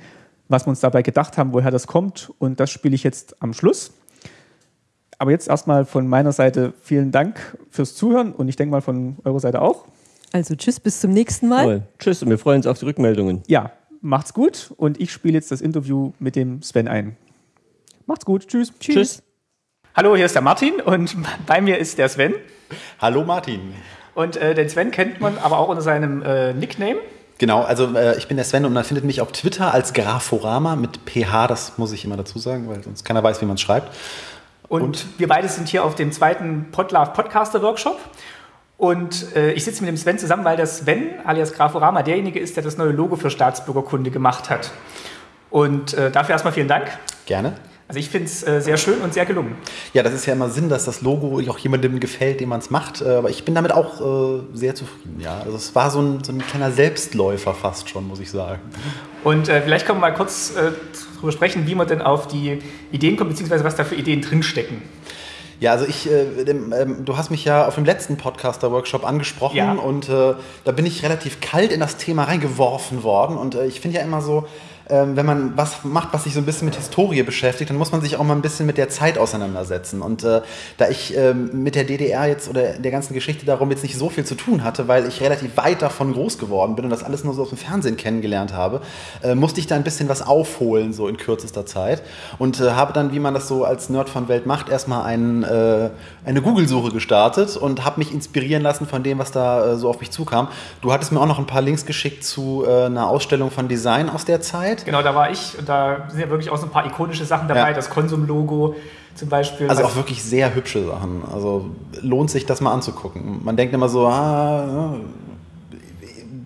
was wir uns dabei gedacht haben, woher das kommt. Und das spiele ich jetzt am Schluss. Aber jetzt erstmal von meiner Seite vielen Dank fürs Zuhören und ich denke mal von eurer Seite auch. Also tschüss, bis zum nächsten Mal. Toll. Tschüss und wir freuen uns auf die Rückmeldungen. Ja, macht's gut und ich spiele jetzt das Interview mit dem Sven ein. Macht's gut, tschüss. Tschüss. tschüss. Hallo, hier ist der Martin und (laughs) bei mir ist der Sven. Hallo Martin. Und äh, den Sven kennt man aber auch unter seinem äh, Nickname. Genau, also äh, ich bin der Sven und man findet mich auf Twitter als Graforama mit PH, das muss ich immer dazu sagen, weil sonst keiner weiß, wie man es schreibt. Und, und, wir beide sind hier auf dem zweiten Podlove Podcaster Workshop. Und äh, ich sitze mit dem Sven zusammen, weil der Sven, alias Graforama, derjenige ist, der das neue Logo für Staatsbürgerkunde gemacht hat. Und äh, dafür erstmal vielen Dank. Gerne. Also ich finde es äh, sehr schön und sehr gelungen. Ja, das ist ja immer Sinn, dass das Logo auch jemandem gefällt, dem man es macht. Äh, aber ich bin damit auch äh, sehr zufrieden. Ja, also es war so ein, so ein kleiner Selbstläufer fast schon, muss ich sagen. Und äh, vielleicht können wir mal kurz äh, darüber sprechen, wie man denn auf die Ideen kommt, beziehungsweise was da für Ideen drinstecken. Ja, also ich, äh, ähm, du hast mich ja auf dem letzten Podcaster-Workshop angesprochen ja. und äh, da bin ich relativ kalt in das Thema reingeworfen worden und äh, ich finde ja immer so, ähm, wenn man was macht, was sich so ein bisschen mit Historie beschäftigt, dann muss man sich auch mal ein bisschen mit der Zeit auseinandersetzen. Und äh, da ich äh, mit der DDR jetzt oder der ganzen Geschichte darum jetzt nicht so viel zu tun hatte, weil ich relativ weit davon groß geworden bin und das alles nur so aus dem Fernsehen kennengelernt habe, äh, musste ich da ein bisschen was aufholen, so in kürzester Zeit. Und äh, habe dann, wie man das so als Nerd von Welt macht, erstmal einen, äh, eine Google-Suche gestartet und habe mich inspirieren lassen von dem, was da äh, so auf mich zukam. Du hattest mir auch noch ein paar Links geschickt zu einer Ausstellung von Design aus der Zeit. Zeit. Genau, da war ich und da sind ja wirklich auch so ein paar ikonische Sachen dabei, ja. das Konsum-Logo zum Beispiel. Also auch wirklich sehr hübsche Sachen. Also lohnt sich das mal anzugucken. Man denkt immer so, ah,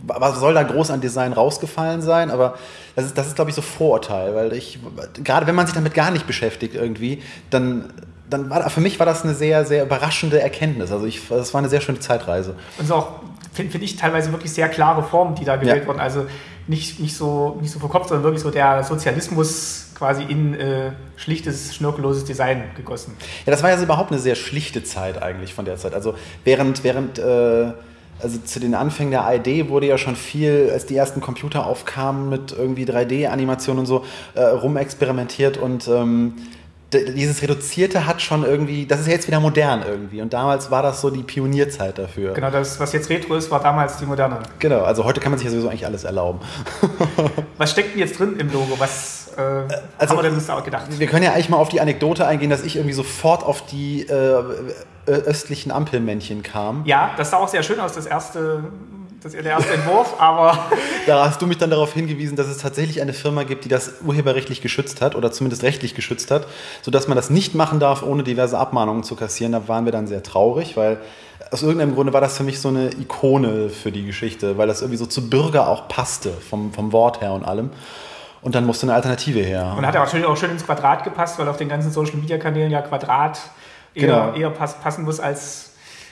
was soll da groß an Design rausgefallen sein? Aber das ist, das ist glaube ich, so Vorurteil, weil ich, gerade wenn man sich damit gar nicht beschäftigt irgendwie, dann dann war für mich war das eine sehr, sehr überraschende Erkenntnis. Also ich, das war eine sehr schöne Zeitreise. Und so auch, finde find ich, teilweise wirklich sehr klare Formen, die da gewählt ja. wurden. Also nicht, nicht, so, nicht so verkopft, sondern wirklich so der Sozialismus quasi in äh, schlichtes, schnörkelloses Design gegossen. Ja, das war ja überhaupt eine sehr schlichte Zeit eigentlich von der Zeit. Also während, während äh, also zu den Anfängen der ID wurde ja schon viel, als die ersten Computer aufkamen mit irgendwie 3D-Animationen und so, äh, rumexperimentiert und ähm, dieses Reduzierte hat schon irgendwie, das ist jetzt wieder modern irgendwie. Und damals war das so die Pionierzeit dafür. Genau, das, was jetzt Retro ist, war damals die moderne. Genau, also heute kann man sich ja sowieso eigentlich alles erlauben. (laughs) was steckt denn jetzt drin im Logo? Was äh, also, haben wir denn uns da gedacht? Wir können ja eigentlich mal auf die Anekdote eingehen, dass ich irgendwie sofort auf die äh, östlichen Ampelmännchen kam. Ja, das sah auch sehr schön aus, das erste das ist der erste Entwurf, aber. (laughs) da hast du mich dann darauf hingewiesen, dass es tatsächlich eine Firma gibt, die das urheberrechtlich geschützt hat oder zumindest rechtlich geschützt hat, sodass man das nicht machen darf, ohne diverse Abmahnungen zu kassieren. Da waren wir dann sehr traurig, weil aus irgendeinem Grunde war das für mich so eine Ikone für die Geschichte, weil das irgendwie so zu Bürger auch passte, vom, vom Wort her und allem. Und dann musste eine Alternative her. Und hat er natürlich auch schön ins Quadrat gepasst, weil auf den ganzen Social Media Kanälen ja Quadrat eher, genau. eher passen muss als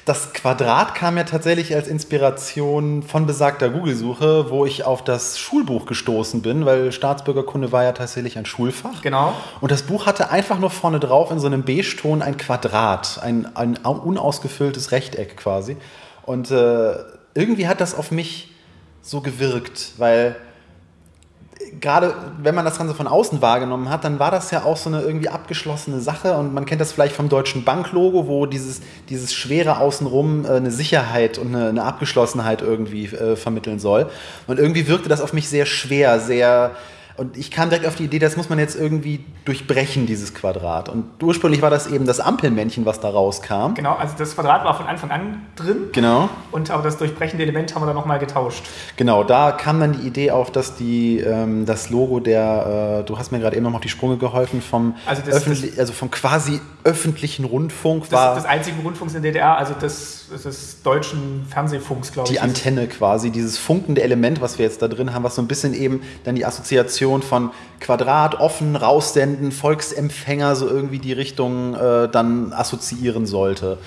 das Quadrat kam ja tatsächlich als Inspiration von besagter Google-Suche, wo ich auf das Schulbuch gestoßen bin, weil Staatsbürgerkunde war ja tatsächlich ein Schulfach. Genau. Und das Buch hatte einfach nur vorne drauf in so einem Beige-Ton ein Quadrat, ein, ein unausgefülltes Rechteck quasi. Und äh, irgendwie hat das auf mich so gewirkt, weil gerade wenn man das Ganze von außen wahrgenommen hat, dann war das ja auch so eine irgendwie abgeschlossene Sache und man kennt das vielleicht vom deutschen Banklogo, wo dieses, dieses schwere Außenrum äh, eine Sicherheit und eine, eine Abgeschlossenheit irgendwie äh, vermitteln soll. Und irgendwie wirkte das auf mich sehr schwer, sehr und ich kam direkt auf die Idee, das muss man jetzt irgendwie durchbrechen, dieses Quadrat. Und ursprünglich war das eben das Ampelmännchen, was da rauskam. Genau, also das Quadrat war von Anfang an drin. Genau. Und aber das durchbrechende Element haben wir dann nochmal getauscht. Genau, da kam dann die Idee auf, dass die, ähm, das Logo der, äh, du hast mir gerade eben nochmal auf die Sprünge geholfen, vom, also, das, das, also vom quasi öffentlichen Rundfunk war. Des einzigen Rundfunks in der DDR, also des, des deutschen Fernsehfunks, glaube ich. Die Antenne quasi, dieses funkende Element, was wir jetzt da drin haben, was so ein bisschen eben dann die Assoziation Kombination von Quadrat, offen, raussenden, Volksempfänger so irgendwie die Richtung äh, dann assoziieren sollte.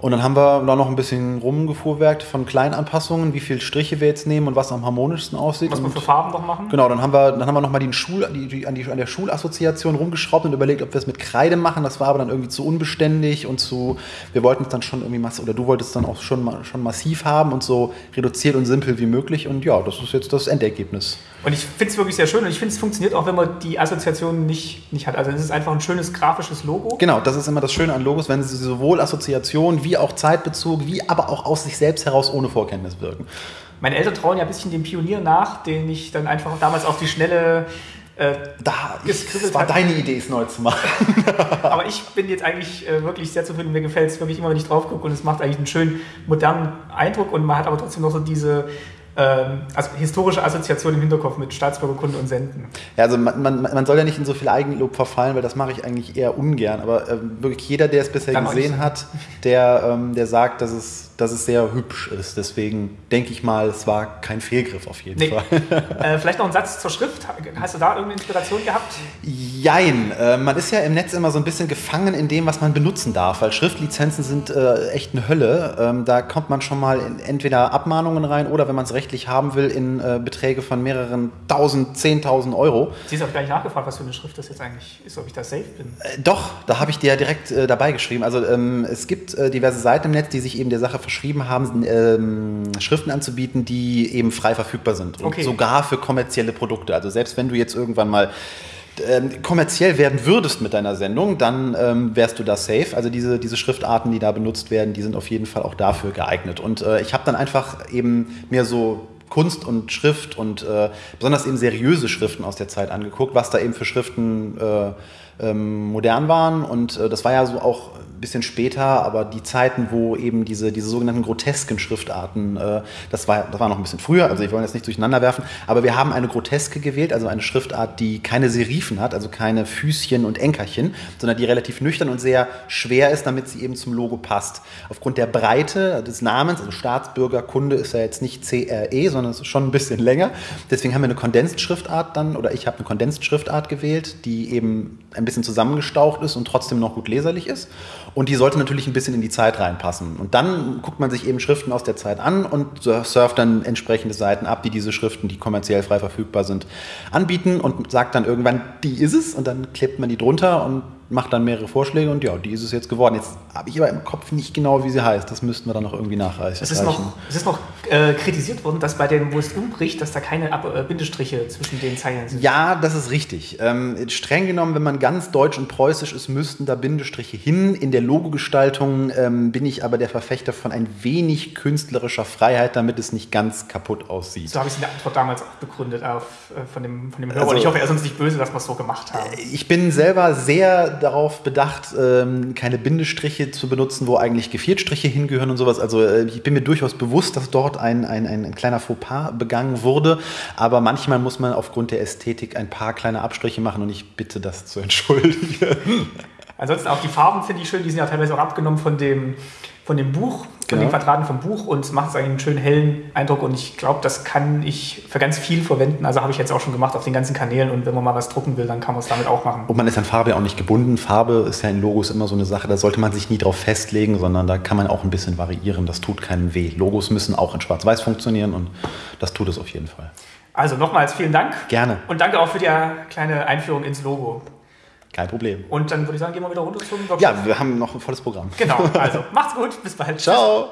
Und dann haben wir da noch ein bisschen rumgefuhrwerkt von Kleinanpassungen, wie viele Striche wir jetzt nehmen und was am harmonischsten aussieht. Was wir für Farben noch machen? Genau, dann haben wir, dann haben wir nochmal Schul, die, die, an, die, an der Schulassoziation rumgeschraubt und überlegt, ob wir es mit Kreide machen. Das war aber dann irgendwie zu unbeständig und zu, wir wollten es dann schon irgendwie massiv, oder du wolltest es dann auch schon, schon massiv haben und so reduziert und simpel wie möglich. Und ja, das ist jetzt das Endergebnis. Und ich finde es wirklich sehr schön und ich finde, es funktioniert auch, wenn man die Assoziation nicht, nicht hat. Also es ist einfach ein schönes grafisches Logo. Genau, das ist immer das Schöne an Logos, wenn sie sowohl Assoziation wie auch Zeitbezug, wie aber auch aus sich selbst heraus ohne Vorkenntnis wirken. Meine Eltern trauen ja ein bisschen dem Pionier nach, den ich dann einfach damals auf die Schnelle äh, da, es war deine Idee, es neu zu machen. (laughs) Aber ich bin jetzt eigentlich äh, wirklich sehr zufrieden. Mir gefällt es wirklich immer, wenn ich drauf gucke und es macht eigentlich einen schönen modernen Eindruck und man hat aber trotzdem noch so diese ähm, also historische Assoziation im Hinterkopf mit Staatsbürgerkunde und Senden. Ja, also man, man, man soll ja nicht in so viel Eigenlob verfallen, weil das mache ich eigentlich eher ungern. Aber äh, wirklich jeder, der es bisher Dann gesehen hat, der, ähm, der sagt, dass es, dass es sehr hübsch ist. Deswegen denke ich mal, es war kein Fehlgriff auf jeden Nee. Fall. (laughs) äh, vielleicht noch ein Satz zur Schrift. Hast du da irgendeine Inspiration gehabt? Jein, äh, man ist ja im Netz immer so ein bisschen gefangen in dem, was man benutzen darf, weil Schriftlizenzen sind äh, echt eine Hölle. Ähm, da kommt man schon mal in entweder Abmahnungen rein oder, wenn man es rechtlich haben will, in äh, Beträge von mehreren tausend, zehntausend Euro. Sie ist auch gar nicht nachgefragt, was für eine Schrift das jetzt eigentlich ist, ob ich da safe bin. Äh, Doch, da habe ich dir ja direkt äh, dabei geschrieben. Also ähm, es gibt diverse Seiten im Netz, die sich eben der Sache verschrieben haben, ähm, Schriften anzubieten, die eben frei verfügbar sind. Und Okay. sogar für kommerzielle Produkte. Also selbst wenn du jetzt irgendwann mal ähm, kommerziell werden würdest mit deiner Sendung, dann ähm, wärst du da safe. Also diese, diese Schriftarten, die da benutzt werden, die sind auf jeden Fall auch dafür geeignet. Und äh, ich habe dann einfach eben mir so Kunst und Schrift und äh, besonders eben seriöse Schriften aus der Zeit angeguckt, was da eben für Schriften äh, ähm, modern waren. Und äh, das war ja so auch ein bisschen später, aber die Zeiten, wo eben diese, diese sogenannten grotesken Schriftarten, äh, das, war, das war noch ein bisschen früher, also ich wollte jetzt nicht durcheinander werfen, aber wir haben eine groteske gewählt, also eine Schriftart, die keine Serifen hat, also keine Füßchen und Enkerchen, sondern die relativ nüchtern und sehr schwer ist, damit sie eben zum Logo passt. Aufgrund der Breite des Namens, also Staatsbürgerkunde ist ja jetzt nicht CRE, sondern es ist schon ein bisschen länger. Deswegen haben wir eine Kondensschriftart dann, oder ich habe eine Kondensschriftart gewählt, die eben ein bisschen zusammengestaucht ist und trotzdem noch gut leserlich ist. Und die sollte natürlich ein bisschen in die Zeit reinpassen. Und dann guckt man sich eben Schriften aus der Zeit an und surft dann entsprechende Seiten ab, die diese Schriften, die kommerziell frei verfügbar sind, anbieten und sagt dann irgendwann, die ist es. Und dann klebt man die drunter und macht dann mehrere Vorschläge und ja, die ist es jetzt geworden. Jetzt habe ich aber im Kopf nicht genau, wie sie heißt. Das müssten wir dann noch irgendwie nachreichen. Es ist noch, es ist noch äh, kritisiert worden, dass bei dem, wo es umbricht, dass da keine Ab äh, Bindestriche zwischen den Zeilen sind. Ja, das ist richtig. Ähm, streng genommen, wenn man ganz deutsch und preußisch ist, müssten da Bindestriche hin. In der Logogestaltung ähm, bin ich aber der Verfechter von ein wenig künstlerischer Freiheit, damit es nicht ganz kaputt aussieht. So habe ich es in der Antwort damals auch begründet auf, äh, von, dem, von dem Hörer. Also- und ich hoffe, er ist uns nicht böse, dass wir es so gemacht haben. Ich bin selber sehr darauf bedacht, ähm, keine Bindestriche zu benutzen, wo eigentlich Geviertstriche hingehören und sowas. Also äh, ich bin mir durchaus bewusst, dass dort ein, ein, ein, ein kleiner Fauxpas begangen wurde. Aber manchmal muss man aufgrund der Ästhetik ein paar kleine Abstriche machen und ich bitte das zu entschuldigen. Ansonsten auch die Farben finde ich schön, die sind ja teilweise auch abgenommen von dem, von dem Buch, von Genau. den Quadraten vom Buch und es macht eigentlich einen schönen hellen Eindruck und ich glaube, das kann ich für ganz viel verwenden. Also habe ich jetzt auch schon gemacht auf den ganzen Kanälen und wenn man mal was drucken will, dann kann man es damit auch machen. Und man ist an Farbe auch nicht gebunden. Farbe ist ja in Logos immer so eine Sache, da sollte man sich nie drauf festlegen, sondern da kann man auch ein bisschen variieren. Das tut keinem weh. Logos müssen auch in Schwarz-Weiß funktionieren und das tut es auf jeden Fall. Also nochmals vielen Dank. Gerne. Und danke auch für die äh, kleine Einführung ins Logo. Kein Problem. Und dann würde ich sagen, gehen wir wieder runter zum Workshop. Ja, wir haben noch ein volles Programm. Genau, also (laughs) macht's gut, bis bald. Ciao.